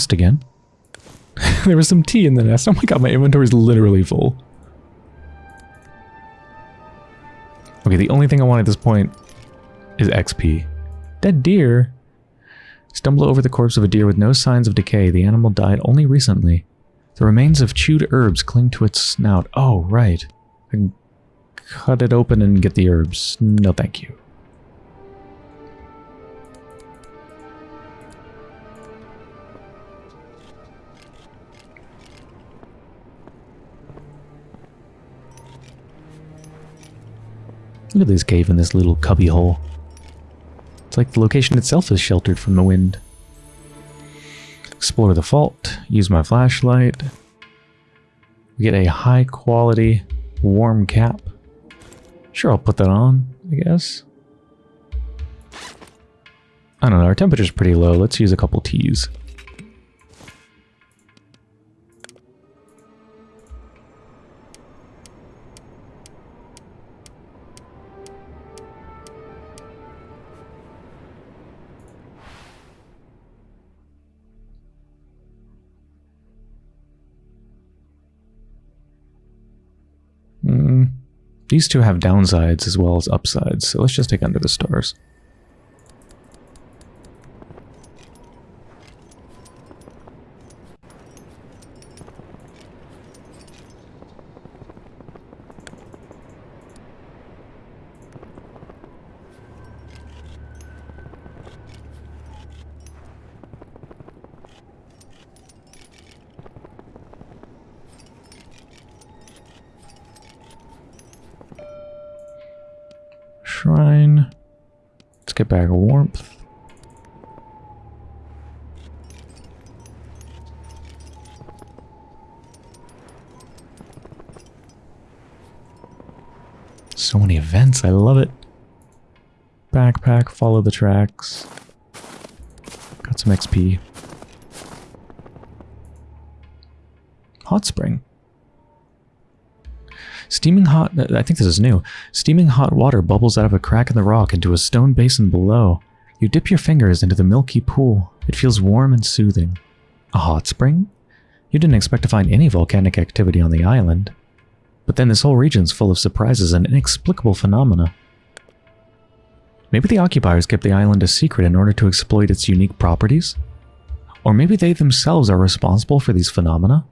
Nest again. there was some tea in the nest. Oh my god, my inventory is literally full. Okay, the only thing I want at this point is XP. Dead deer? Stumble over the corpse of a deer with no signs of decay. The animal died only recently. The remains of chewed herbs cling to its snout. Oh, right. I can cut it open and get the herbs. No, thank you. Look at this cave in this little cubby hole. It's like the location itself is sheltered from the wind. Explore the fault. Use my flashlight. We get a high quality warm cap. Sure, I'll put that on, I guess. I don't know, our temperature's pretty low. Let's use a couple teas. These two have downsides as well as upsides, so let's just take Under the Stars. Shrine. Let's get back warmth. So many events, I love it. Backpack, follow the tracks. Got some XP. Hot spring. Steaming hot, I think this is new. Steaming hot water bubbles out of a crack in the rock into a stone basin below. You dip your fingers into the milky pool. It feels warm and soothing. A hot spring? You didn't expect to find any volcanic activity on the island. But then this whole region's full of surprises and inexplicable phenomena. Maybe the occupiers kept the island a secret in order to exploit its unique properties? Or maybe they themselves are responsible for these phenomena?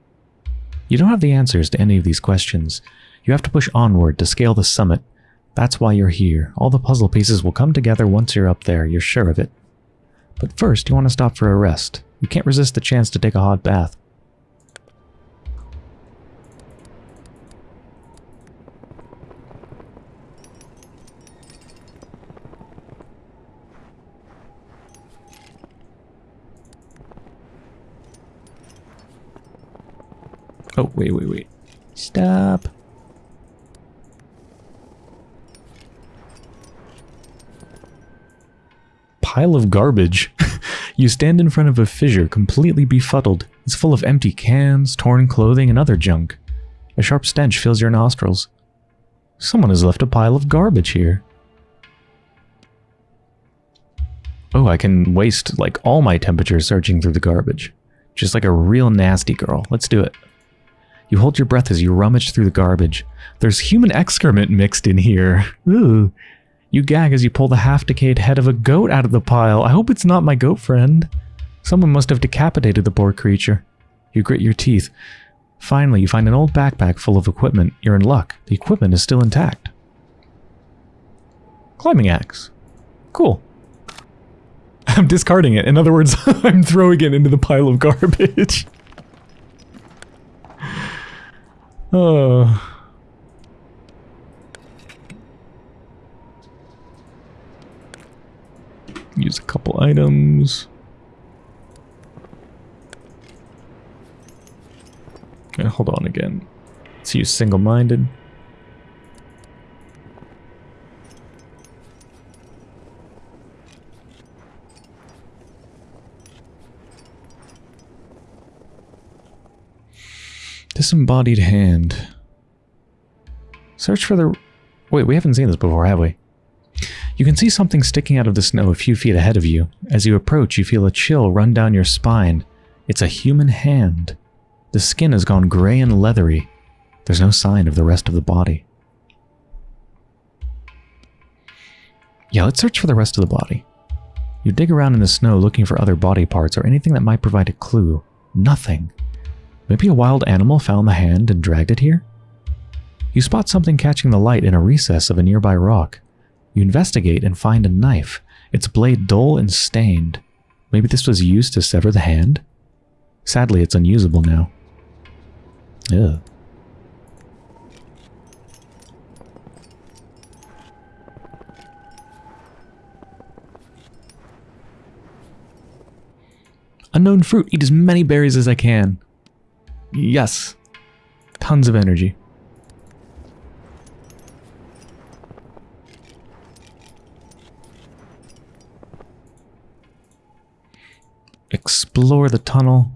You don't have the answers to any of these questions, you have to push onward to scale the summit. That's why you're here. All the puzzle pieces will come together once you're up there, you're sure of it. But first, you want to stop for a rest. You can't resist the chance to take a hot bath. Oh, wait, wait, wait. Stop. pile of garbage. you stand in front of a fissure completely befuddled. It's full of empty cans, torn clothing, and other junk. A sharp stench fills your nostrils. Someone has left a pile of garbage here. Oh, I can waste like all my temperature searching through the garbage. Just like a real nasty girl. Let's do it. You hold your breath as you rummage through the garbage. There's human excrement mixed in here. Ooh. You gag as you pull the half-decayed head of a goat out of the pile. I hope it's not my goat friend. Someone must have decapitated the poor creature. You grit your teeth. Finally, you find an old backpack full of equipment. You're in luck. The equipment is still intact. Climbing axe. Cool. I'm discarding it. In other words, I'm throwing it into the pile of garbage. oh... Use a couple items. Okay, hold on again. Let's use single-minded. Disembodied hand. Search for the... Wait, we haven't seen this before, have we? You can see something sticking out of the snow a few feet ahead of you. As you approach, you feel a chill run down your spine. It's a human hand. The skin has gone gray and leathery. There's no sign of the rest of the body. Yeah, let's search for the rest of the body. You dig around in the snow looking for other body parts or anything that might provide a clue. Nothing. Maybe a wild animal found the hand and dragged it here? You spot something catching the light in a recess of a nearby rock. You investigate and find a knife, its blade dull and stained. Maybe this was used to sever the hand? Sadly, it's unusable now. Ugh. Unknown fruit. Eat as many berries as I can. Yes. Tons of energy. explore the tunnel,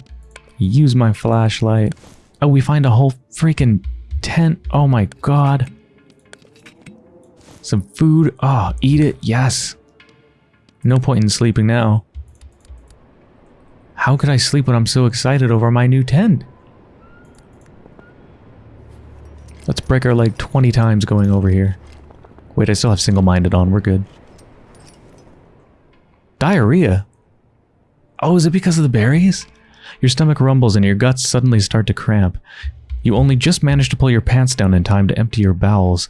use my flashlight. Oh, we find a whole freaking tent. Oh my god. Some food. Oh, eat it. Yes. No point in sleeping now. How could I sleep when I'm so excited over my new tent? Let's break our leg 20 times going over here. Wait, I still have single-minded on. We're good. Diarrhea? Oh, is it because of the berries? Your stomach rumbles and your guts suddenly start to cramp. You only just manage to pull your pants down in time to empty your bowels.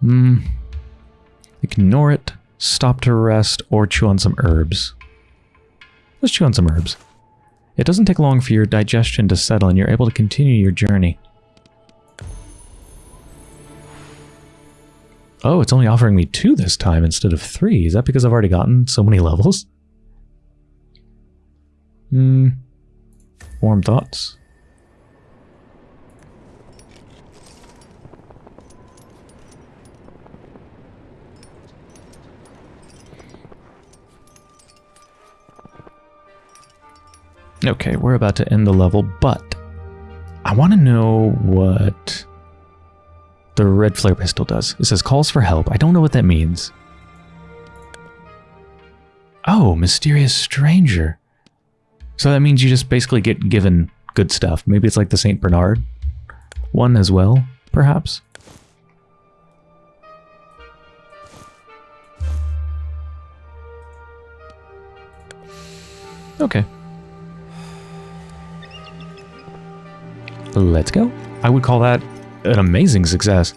Hmm. Ignore it, stop to rest, or chew on some herbs. Let's chew on some herbs. It doesn't take long for your digestion to settle and you're able to continue your journey. Oh, it's only offering me two this time instead of three. Is that because I've already gotten so many levels? Hmm. Warm thoughts. Okay, we're about to end the level, but I want to know what the red flare pistol does. It says calls for help. I don't know what that means. Oh, mysterious stranger. So that means you just basically get given good stuff. Maybe it's like the St. Bernard one as well, perhaps? Okay. Let's go. I would call that an amazing success.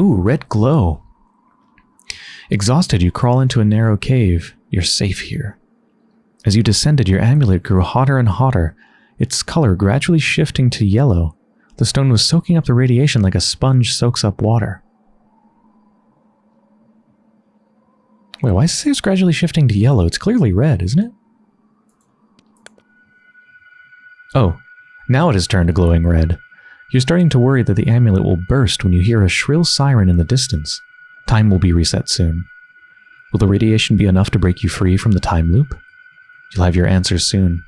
Ooh, red glow. Exhausted, you crawl into a narrow cave. You're safe here. As you descended, your amulet grew hotter and hotter, its color gradually shifting to yellow. The stone was soaking up the radiation like a sponge soaks up water. Wait, why is it gradually shifting to yellow? It's clearly red, isn't it? Oh, now it has turned to glowing red. You're starting to worry that the amulet will burst when you hear a shrill siren in the distance. Time will be reset soon. Will the radiation be enough to break you free from the time loop? You'll have your answers soon.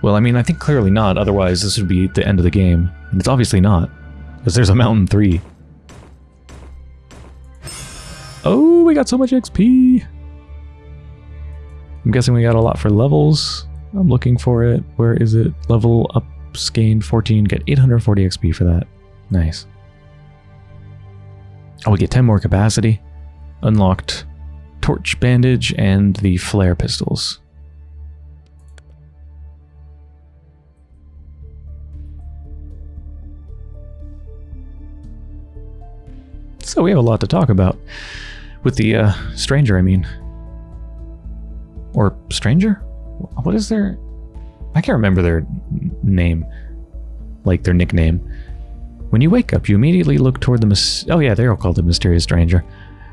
Well, I mean, I think clearly not, otherwise this would be the end of the game. And it's obviously not, because there's a Mountain 3. Oh, we got so much XP. I'm guessing we got a lot for levels. I'm looking for it. Where is it? Level up gain 14. Get 840 XP for that. Nice. Oh, we get 10 more capacity. Unlocked torch bandage and the flare pistols. So we have a lot to talk about. With the uh, stranger, I mean. Or stranger? What is their... I can't remember their name. Like their nickname. When you wake up, you immediately look toward the... Oh yeah, they're all called the Mysterious Stranger.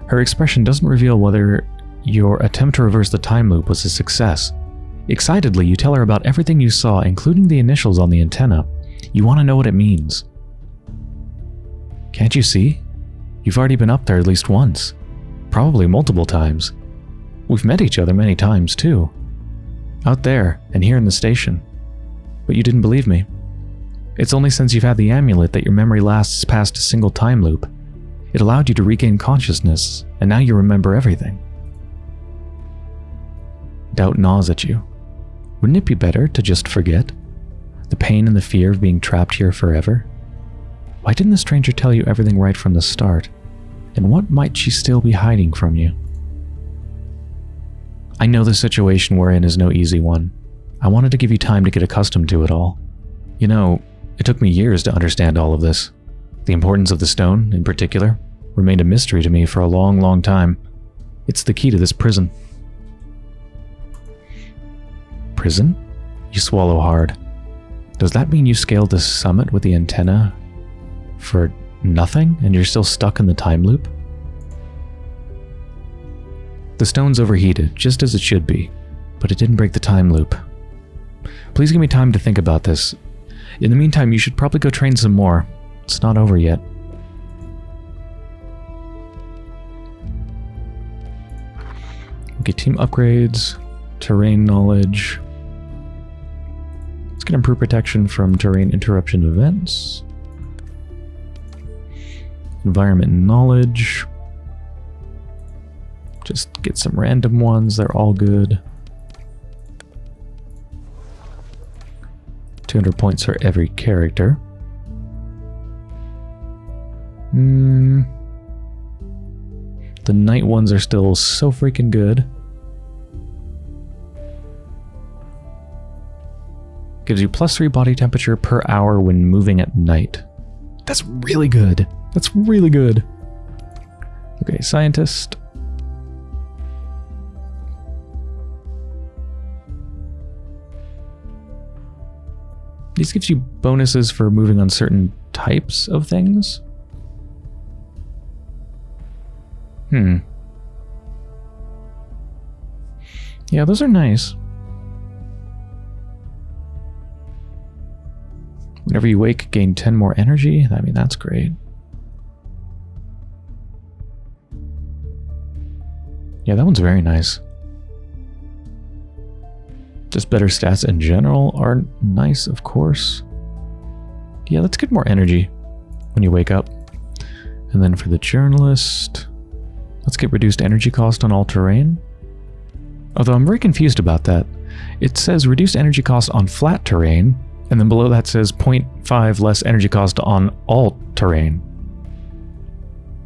Her expression doesn't reveal whether your attempt to reverse the time loop was a success. Excitedly, you tell her about everything you saw, including the initials on the antenna. You want to know what it means. Can't you see? You've already been up there at least once. Probably multiple times. We've met each other many times, too. Out there, and here in the station. But you didn't believe me. It's only since you've had the amulet that your memory lasts past a single time loop. It allowed you to regain consciousness, and now you remember everything. Doubt gnaws at you. Wouldn't it be better to just forget? The pain and the fear of being trapped here forever? Why didn't the stranger tell you everything right from the start? And what might she still be hiding from you? I know the situation we're in is no easy one. I wanted to give you time to get accustomed to it all. You know, it took me years to understand all of this. The importance of the stone, in particular, remained a mystery to me for a long, long time. It's the key to this prison. Prison? You swallow hard. Does that mean you scaled the summit with the antenna for nothing and you're still stuck in the time loop? The stone's overheated, just as it should be, but it didn't break the time loop. Please give me time to think about this. In the meantime, you should probably go train some more. It's not over yet. Okay, team upgrades, terrain knowledge. Let's get improved protection from terrain interruption events. Environment knowledge. Just get some random ones. They're all good. 200 points for every character. Hmm. The night ones are still so freaking good. Gives you plus 3 body temperature per hour when moving at night. That's really good. That's really good. Okay, scientist. This gives you bonuses for moving on certain types of things. Hmm. Yeah, those are nice. Whenever you wake, gain 10 more energy. I mean, that's great. Yeah, that one's very nice. Just better stats in general are nice, of course. Yeah, let's get more energy when you wake up. And then for the journalist, let's get reduced energy cost on all terrain. Although I'm very confused about that. It says reduced energy cost on flat terrain, and then below that says 0.5 less energy cost on all terrain.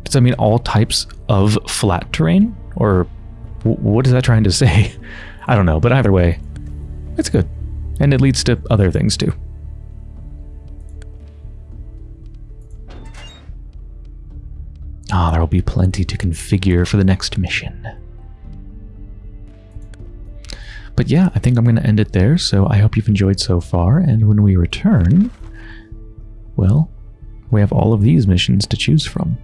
Does that mean all types of flat terrain? Or what is that trying to say? I don't know, but either way, it's good. And it leads to other things too. Ah, there will be plenty to configure for the next mission. But yeah, I think I'm going to end it there, so I hope you've enjoyed so far, and when we return, well, we have all of these missions to choose from.